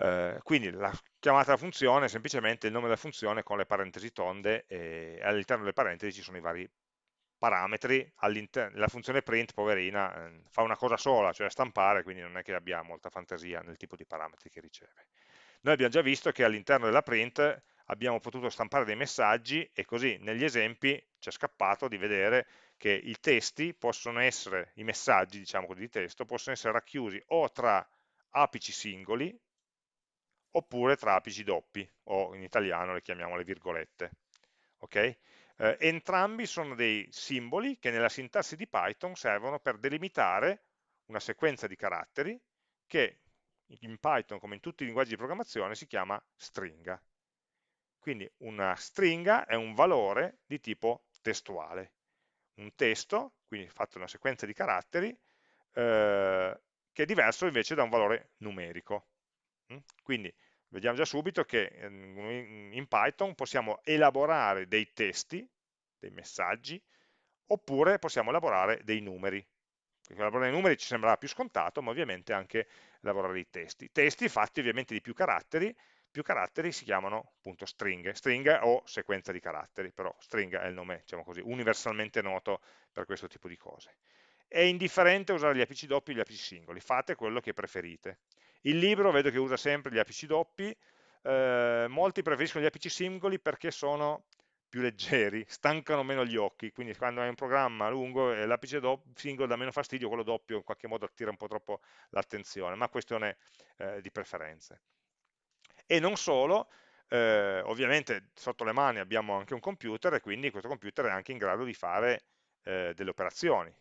Eh, quindi la chiamata funzione è semplicemente il nome della funzione con le parentesi tonde e all'interno delle parentesi ci sono i vari parametri, la funzione print, poverina, eh, fa una cosa sola, cioè stampare, quindi non è che abbia molta fantasia nel tipo di parametri che riceve. Noi abbiamo già visto che all'interno della print abbiamo potuto stampare dei messaggi e così negli esempi ci è scappato di vedere che i testi possono essere, i messaggi diciamo così, di testo, possono essere racchiusi o tra apici singoli oppure tra apici doppi, o in italiano le chiamiamo le virgolette. Okay? Eh, entrambi sono dei simboli che nella sintassi di Python servono per delimitare una sequenza di caratteri che in Python, come in tutti i linguaggi di programmazione, si chiama stringa. Quindi una stringa è un valore di tipo testuale un testo, quindi fatto una sequenza di caratteri, eh, che è diverso invece da un valore numerico. Mm? Quindi vediamo già subito che ehm, in Python possiamo elaborare dei testi, dei messaggi, oppure possiamo elaborare dei numeri. Perché elaborare i numeri ci sembrava più scontato, ma ovviamente anche elaborare i testi. Testi fatti ovviamente di più caratteri, più caratteri si chiamano appunto stringhe, stringa o sequenza di caratteri, però stringa è il nome, diciamo così, universalmente noto per questo tipo di cose. È indifferente usare gli apici doppi e gli apici singoli, fate quello che preferite. Il libro vedo che usa sempre gli apici doppi, eh, molti preferiscono gli apici singoli perché sono più leggeri, stancano meno gli occhi, quindi quando hai un programma lungo eh, l'apice singolo dà meno fastidio, quello doppio in qualche modo attira un po' troppo l'attenzione, ma questione eh, di preferenze. E non solo, eh, ovviamente sotto le mani abbiamo anche un computer e quindi questo computer è anche in grado di fare eh, delle operazioni,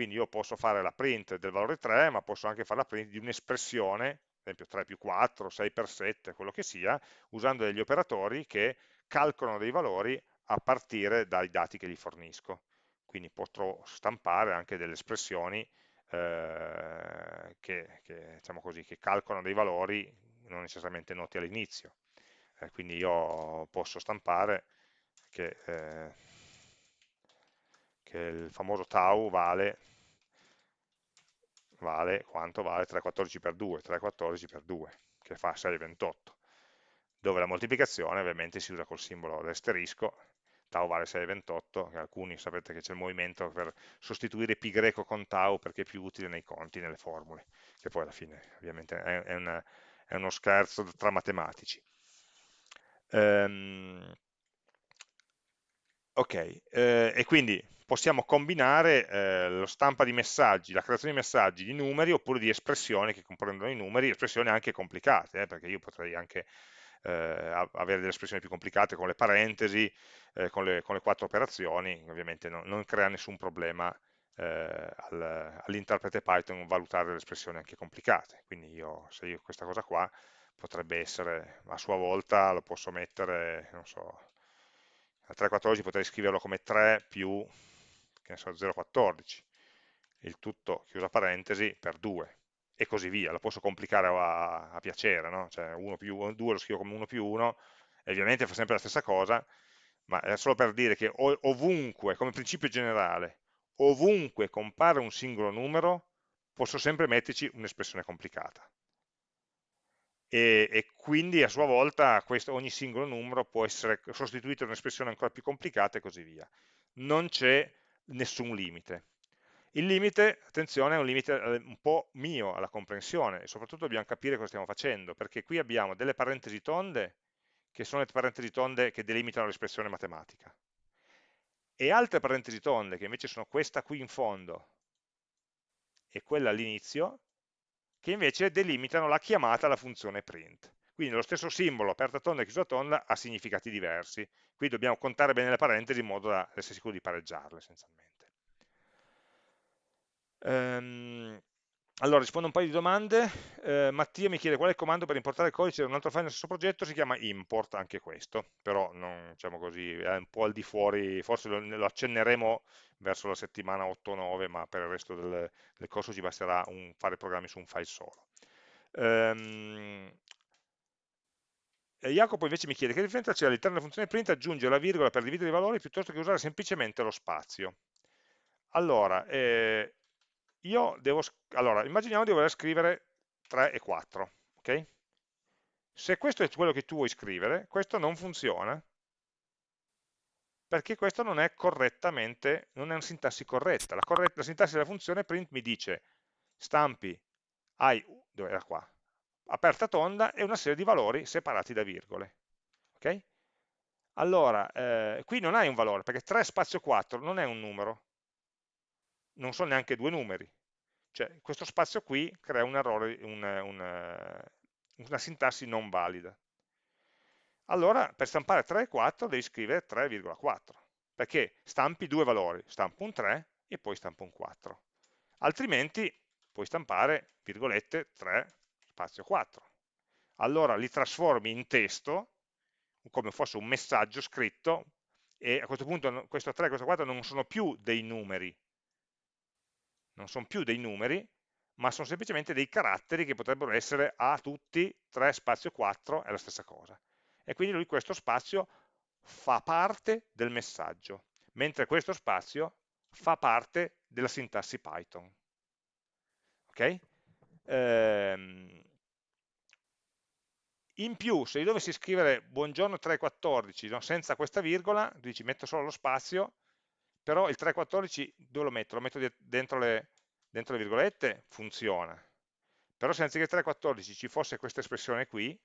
quindi io posso fare la print del valore 3, ma posso anche fare la print di un'espressione, ad esempio 3 più 4, 6 per 7, quello che sia, usando degli operatori che calcolano dei valori a partire dai dati che gli fornisco. Quindi potrò stampare anche delle espressioni eh, che, che, diciamo così, che, calcolano dei valori non necessariamente noti all'inizio. Eh, quindi io posso stampare che... Eh, che il famoso tau vale, vale quanto vale 3,14 per 2, 3,14 per 2, che fa 6,28, dove la moltiplicazione ovviamente si usa col simbolo dell'asterisco, tau vale 6,28, alcuni sapete che c'è il movimento per sostituire pi greco con tau perché è più utile nei conti, nelle formule, che poi alla fine ovviamente è, è, una, è uno scherzo tra matematici. Um, ok, eh, e quindi possiamo combinare eh, lo stampa di messaggi, la creazione di messaggi di numeri oppure di espressioni che comprendono i numeri, espressioni anche complicate, eh, perché io potrei anche eh, avere delle espressioni più complicate con le parentesi, eh, con le, con, le, quattro operazioni, ovviamente no, non crea nessun problema eh, al, all'interprete Python valutare delle espressioni anche complicate, quindi io, se io questa cosa qua potrebbe essere a sua volta, lo posso mettere, non so, a 3.14 potrei scriverlo come 3 più che ne so, 0,14, il tutto, chiusa parentesi, per 2, e così via, lo posso complicare a, a piacere, no? cioè 1 più 1, 2 lo scrivo come 1 più 1, e ovviamente fa sempre la stessa cosa, ma è solo per dire che ovunque, come principio generale, ovunque compare un singolo numero, posso sempre metterci un'espressione complicata. E, e, quindi a sua volta questo, ogni singolo numero può essere sostituito da un'espressione ancora più complicata e così via. Non c'è nessun limite. Il limite, attenzione, è un limite eh, un po' mio alla comprensione e soprattutto dobbiamo capire cosa stiamo facendo, perché qui abbiamo delle parentesi tonde che sono le parentesi tonde che delimitano l'espressione matematica e altre parentesi tonde che invece sono questa qui in fondo e quella all'inizio che invece delimitano la chiamata alla funzione print. Quindi lo stesso simbolo, aperta tonda e chiusa tonda, ha significati diversi. Qui dobbiamo contare bene le parentesi in modo da essere sicuri di pareggiarle essenzialmente. Ehm, allora, rispondo a un paio di domande. Eh, Mattia mi chiede qual è il comando per importare il codice da un altro file nel stesso progetto, si chiama import anche questo, però non, diciamo così, è un po' al di fuori, forse lo, lo accenneremo verso la settimana 8-9, ma per il resto del, del corso ci basterà un, fare programmi su un file solo. Um, Jacopo invece mi chiede che differenza c'è all'interno della funzione print aggiungere la virgola per dividere i valori piuttosto che usare semplicemente lo spazio. Allora, eh, io devo, allora, immaginiamo di voler scrivere 3 e 4, ok? Se questo è quello che tu vuoi scrivere, questo non funziona, perché questo non è correttamente, non è una sintassi corretta. La, corretta, la sintassi della funzione print mi dice stampi hai, dove era qua, aperta tonda e una serie di valori separati da virgole. Ok? Allora, eh, qui non hai un valore, perché 3 spazio 4 non è un numero, non sono neanche due numeri. Cioè, questo spazio qui crea un errore, un, un, una sintassi non valida. Allora, per stampare 3 e 4 devi scrivere 3,4, perché stampi due valori, stampo un 3 e poi stampo un 4. Altrimenti puoi stampare, virgolette, 3 spazio 4. Allora li trasformi in testo, come fosse un messaggio scritto, e a questo punto questo 3 e questo 4 non sono più dei numeri, non sono più dei numeri, ma sono semplicemente dei caratteri che potrebbero essere A tutti, 3 spazio 4 è la stessa cosa. E quindi lui questo spazio fa parte del messaggio, mentre questo spazio fa parte della sintassi Python. Ok? Ehm, in più, se io dovessi scrivere buongiorno 314 no, senza questa virgola, dici metto solo lo spazio, però il 314 dove lo metto? Lo metto dentro le, dentro le virgolette? Funziona. Però se anziché 314 ci fosse questa espressione qui,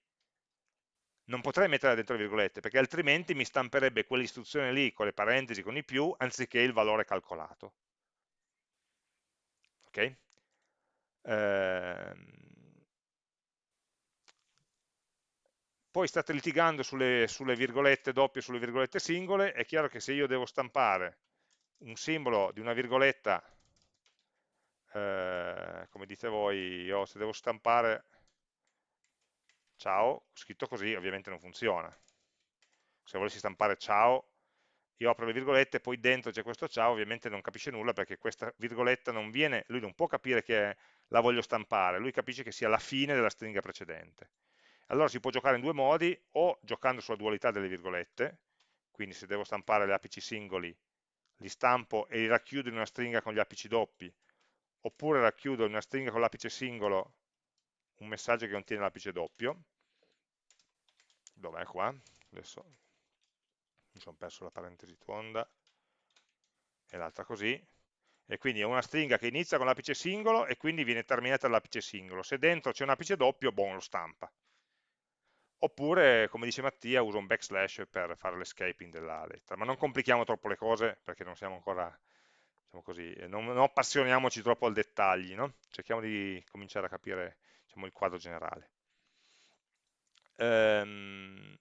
non potrei metterla dentro le virgolette, perché altrimenti mi stamperebbe quell'istruzione lì con le parentesi, con i più, anziché il valore calcolato. Ok? Ehm... Poi state litigando sulle, sulle virgolette doppie e sulle virgolette singole, è chiaro che se io devo stampare un simbolo di una virgoletta, eh, come dite voi, io se devo stampare ciao, scritto così ovviamente non funziona. Se volessi stampare ciao, io apro le virgolette, poi dentro c'è questo ciao, ovviamente non capisce nulla perché questa virgoletta non viene, lui non può capire che la voglio stampare, lui capisce che sia la fine della stringa precedente. Allora si può giocare in due modi, o giocando sulla dualità delle virgolette, quindi se devo stampare gli apici singoli, li stampo e li racchiudo in una stringa con gli apici doppi, oppure racchiudo in una stringa con l'apice singolo un messaggio che contiene l'apice doppio, dov'è qua? Adesso mi sono perso la parentesi tonda, e l'altra così, e quindi è una stringa che inizia con l'apice singolo e quindi viene terminata dall'apice singolo. Se dentro c'è un apice doppio, boh, lo stampa. Oppure, come dice Mattia, uso un backslash per fare l'escaping della lettera. Ma non complichiamo troppo le cose perché non siamo ancora, diciamo così, non, non appassioniamoci troppo al dettagli, no? cerchiamo di cominciare a capire diciamo, il quadro generale. Ehm,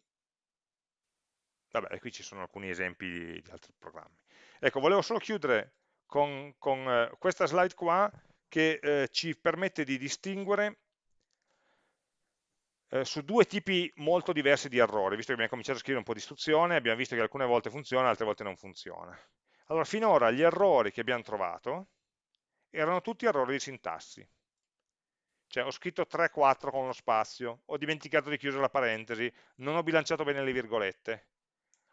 vabbè, qui ci sono alcuni esempi di, di altri programmi. Ecco, volevo solo chiudere con, con eh, questa slide qua che eh, ci permette di distinguere eh, su due tipi molto diversi di errori, visto che abbiamo cominciato a scrivere un po' di istruzione, abbiamo visto che alcune volte funziona, altre volte non funziona. Allora, finora gli errori che abbiamo trovato erano tutti errori di sintassi. Cioè, ho scritto 3-4 con lo spazio, ho dimenticato di chiudere la parentesi, non ho bilanciato bene le virgolette.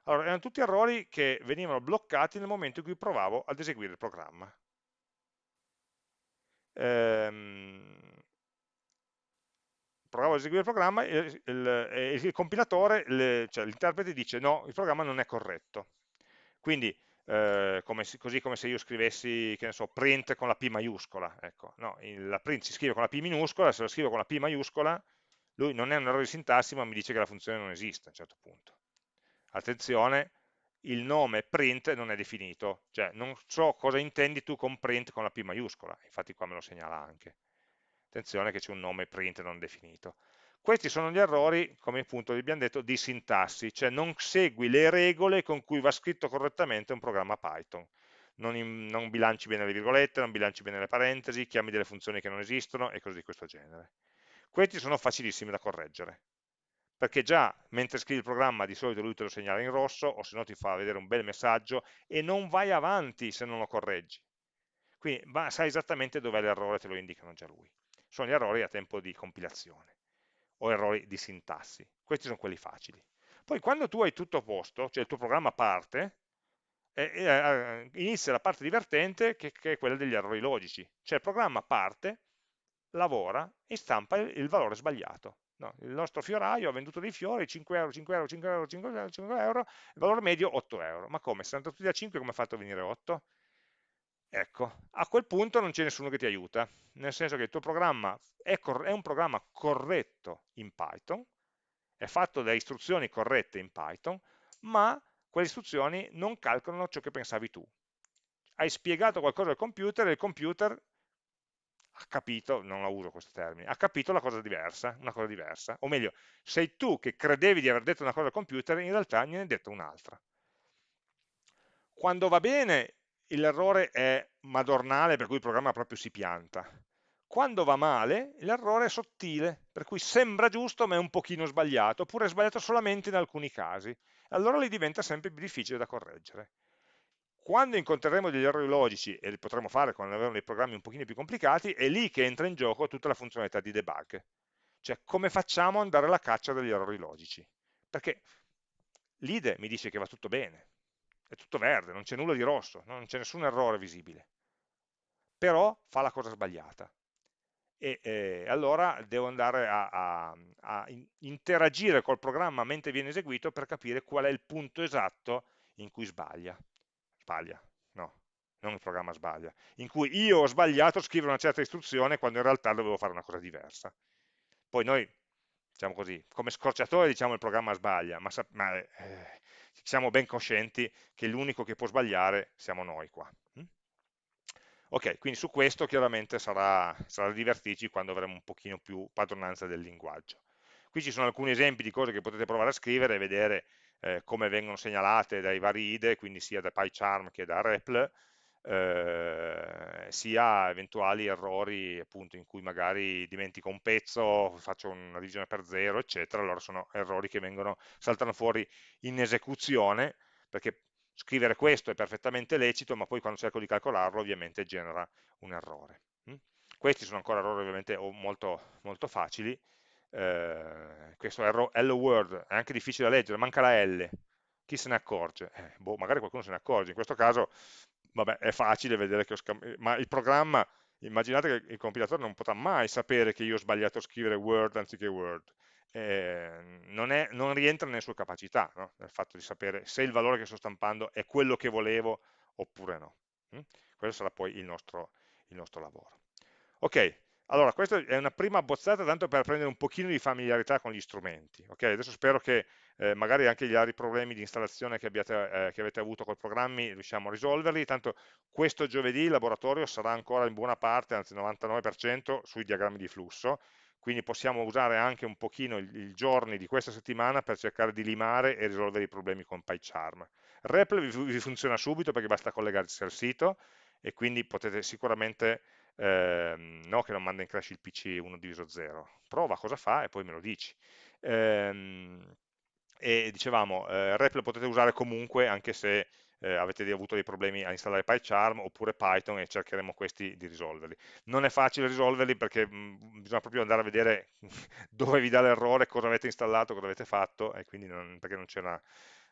Allora, erano tutti errori che venivano bloccati nel momento in cui provavo ad eseguire il programma. Ehm, provavo ad eseguire il programma e il, il, il compilatore, le, cioè l'interprete dice no, il programma non è corretto. Quindi, eh, come, così come se io scrivessi, che ne so, print con la P maiuscola, ecco, no, la print si scrive con la P minuscola, se la scrivo con la P maiuscola, lui non è un errore di sintassi, ma mi dice che la funzione non esiste a un certo punto. Attenzione, il nome print non è definito, cioè non so cosa intendi tu con print con la P maiuscola, infatti qua me lo segnala anche attenzione che c'è un nome print non definito. Questi sono gli errori, come appunto vi abbiamo detto, di sintassi, cioè non segui le regole con cui va scritto correttamente un programma Python. Non, in, non bilanci bene le virgolette, non bilanci bene le parentesi, chiami delle funzioni che non esistono e cose di questo genere. Questi sono facilissimi da correggere, perché già mentre scrivi il programma di solito lui te lo segnala in rosso o se no ti fa vedere un bel messaggio e non vai avanti se non lo correggi. Quindi sai esattamente dov'è l'errore, te lo indicano già lui sono gli errori a tempo di compilazione o errori di sintassi. Questi sono quelli facili. Poi quando tu hai tutto a posto, cioè il tuo programma parte, eh, eh, inizia la parte divertente che, che, è quella degli errori logici. Cioè il programma parte, lavora e stampa il, il valore sbagliato. No, il nostro fioraio ha venduto dei fiori, 5 euro, 5 euro, 5 euro, 5 euro, 5 euro, il valore medio 8 euro. Ma come? Se tutti da 5 come ha fatto a venire 8? Ecco, a quel punto non c'è nessuno che ti aiuta, nel senso che il tuo programma è, è, un programma corretto in Python, è fatto da istruzioni corrette in Python, ma quelle istruzioni non calcolano ciò che pensavi tu. Hai spiegato qualcosa al computer e il computer ha capito, non la uso questo termine, ha capito la cosa diversa, una cosa diversa, o meglio, sei tu che credevi di aver detto una cosa al computer in realtà ne hai detto un'altra. Quando va bene l'errore è madornale, per cui il programma proprio si pianta. Quando va male, l'errore è sottile, per cui sembra giusto ma è un pochino sbagliato, oppure è sbagliato solamente in alcuni casi. Allora lì diventa sempre più difficile da correggere. quando incontreremo degli errori logici, e li potremo fare quando avremo dei programmi un pochino più complicati, è lì che entra in gioco tutta la funzionalità di debug. Cioè, come facciamo ad andare alla caccia degli errori logici? Perché l'IDE mi dice che va tutto bene, è tutto verde, non c'è nulla di rosso, non c'è nessun errore visibile. Però fa la cosa sbagliata. E eh, allora devo andare a, a, a interagire col programma mentre viene eseguito per capire qual è il punto esatto in cui sbaglia sbaglia, no, non il programma sbaglia, in cui io ho sbagliato a scrivere una certa istruzione quando in realtà dovevo fare una cosa diversa. Poi noi, diciamo così, come scorciatore diciamo il programma sbaglia, ma, ma eh, siamo ben coscienti che l'unico che può sbagliare siamo noi qua. Hm? Ok, quindi su questo chiaramente sarà, sarà divertirci quando avremo un pochino più padronanza del linguaggio. Qui ci sono alcuni esempi di cose che potete provare a scrivere e vedere eh, come vengono segnalate dai vari IDE, quindi sia da PyCharm che da REPL, eh, sia eventuali errori appunto in cui magari dimentico un pezzo, faccio una divisione per zero, eccetera, allora sono errori che vengono, saltano fuori in esecuzione, perché scrivere questo è perfettamente lecito, ma poi quando cerco di calcolarlo ovviamente genera un errore. Mm? Questi sono ancora errori ovviamente molto, molto facili, eh, questo hello world è anche difficile da leggere, manca la L, chi se ne accorge? Eh, boh, magari qualcuno se ne accorge, in questo caso vabbè, è facile vedere che ho scambiato, ma il programma, immaginate che il compilatore non potrà mai sapere che io ho sbagliato a scrivere word anziché word, eh, non, è, non, rientra nelle sue capacità, no? nel fatto di sapere se il valore che sto stampando è quello che volevo oppure no. Mm? Questo sarà poi il nostro, il nostro lavoro. Ok, allora, questa è una prima abbozzata tanto per prendere un pochino di familiarità con gli strumenti. Okay? Adesso spero che eh, magari anche gli altri problemi di installazione che, abbiate, eh, che avete avuto con i programmi riusciamo a risolverli, tanto questo giovedì il laboratorio sarà ancora in buona parte, anzi 99%, sui diagrammi di flusso, quindi possiamo usare anche un pochino i giorni di questa settimana per cercare di limare e risolvere i problemi con PyCharm. REPL vi, vi funziona subito perché basta collegarsi al sito e quindi potete sicuramente ehm, no che non manda in crash il PC 1 diviso 0, prova cosa fa e poi me lo dici. Ehm, e dicevamo, eh, REP lo potete usare comunque anche se eh, avete avuto dei problemi a installare PyCharm oppure Python e cercheremo questi di risolverli. Non è facile risolverli perché mh, mm, bisogna proprio andare a vedere dove vi dà l'errore, cosa avete installato, cosa avete fatto e quindi non, perché non c'è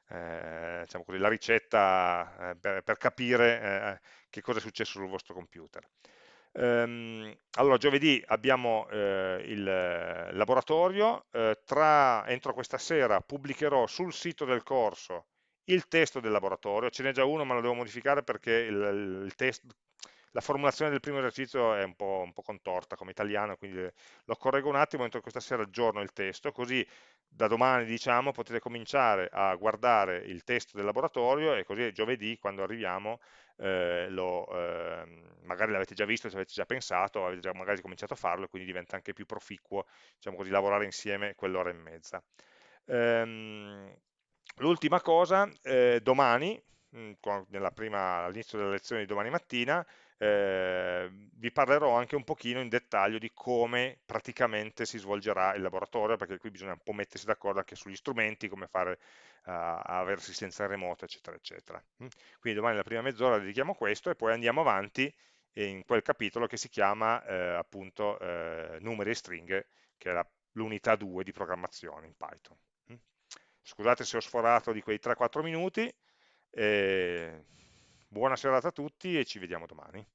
eh, diciamo così, la ricetta eh, per, per, capire eh, che cosa è successo sul vostro computer. Ehm, allora, giovedì abbiamo eh, il laboratorio, eh, tra, entro questa sera pubblicherò sul sito del corso il testo del laboratorio, ce n'è già uno ma lo devo modificare perché il, il test, la formulazione del primo esercizio è un po', un po', contorta come italiano, quindi lo correggo un attimo, entro questa sera aggiorno il testo, così da domani diciamo potete cominciare a guardare il testo del laboratorio e così giovedì quando arriviamo eh, lo, eh, magari l'avete già visto, ci avete già pensato, avete già magari cominciato a farlo e quindi diventa anche più proficuo diciamo così, lavorare insieme quell'ora e mezza. Ehm, L'ultima cosa, eh, domani, mm, all'inizio della lezione di domani mattina, eh, vi parlerò anche un pochino in dettaglio di come praticamente si svolgerà il laboratorio, perché qui bisogna un po' mettersi d'accordo anche sugli strumenti, come fare uh, a avere assistenza remoto, eccetera, eccetera. Mm? Quindi domani la prima mezz'ora dedichiamo a questo e poi andiamo avanti in quel capitolo che si chiama eh, appunto eh, numeri e stringhe, che è l'unità 2 di programmazione in Python. Mm? Scusate se ho sforato di quei 3-4 minuti. Eh, buona serata a tutti e ci vediamo domani.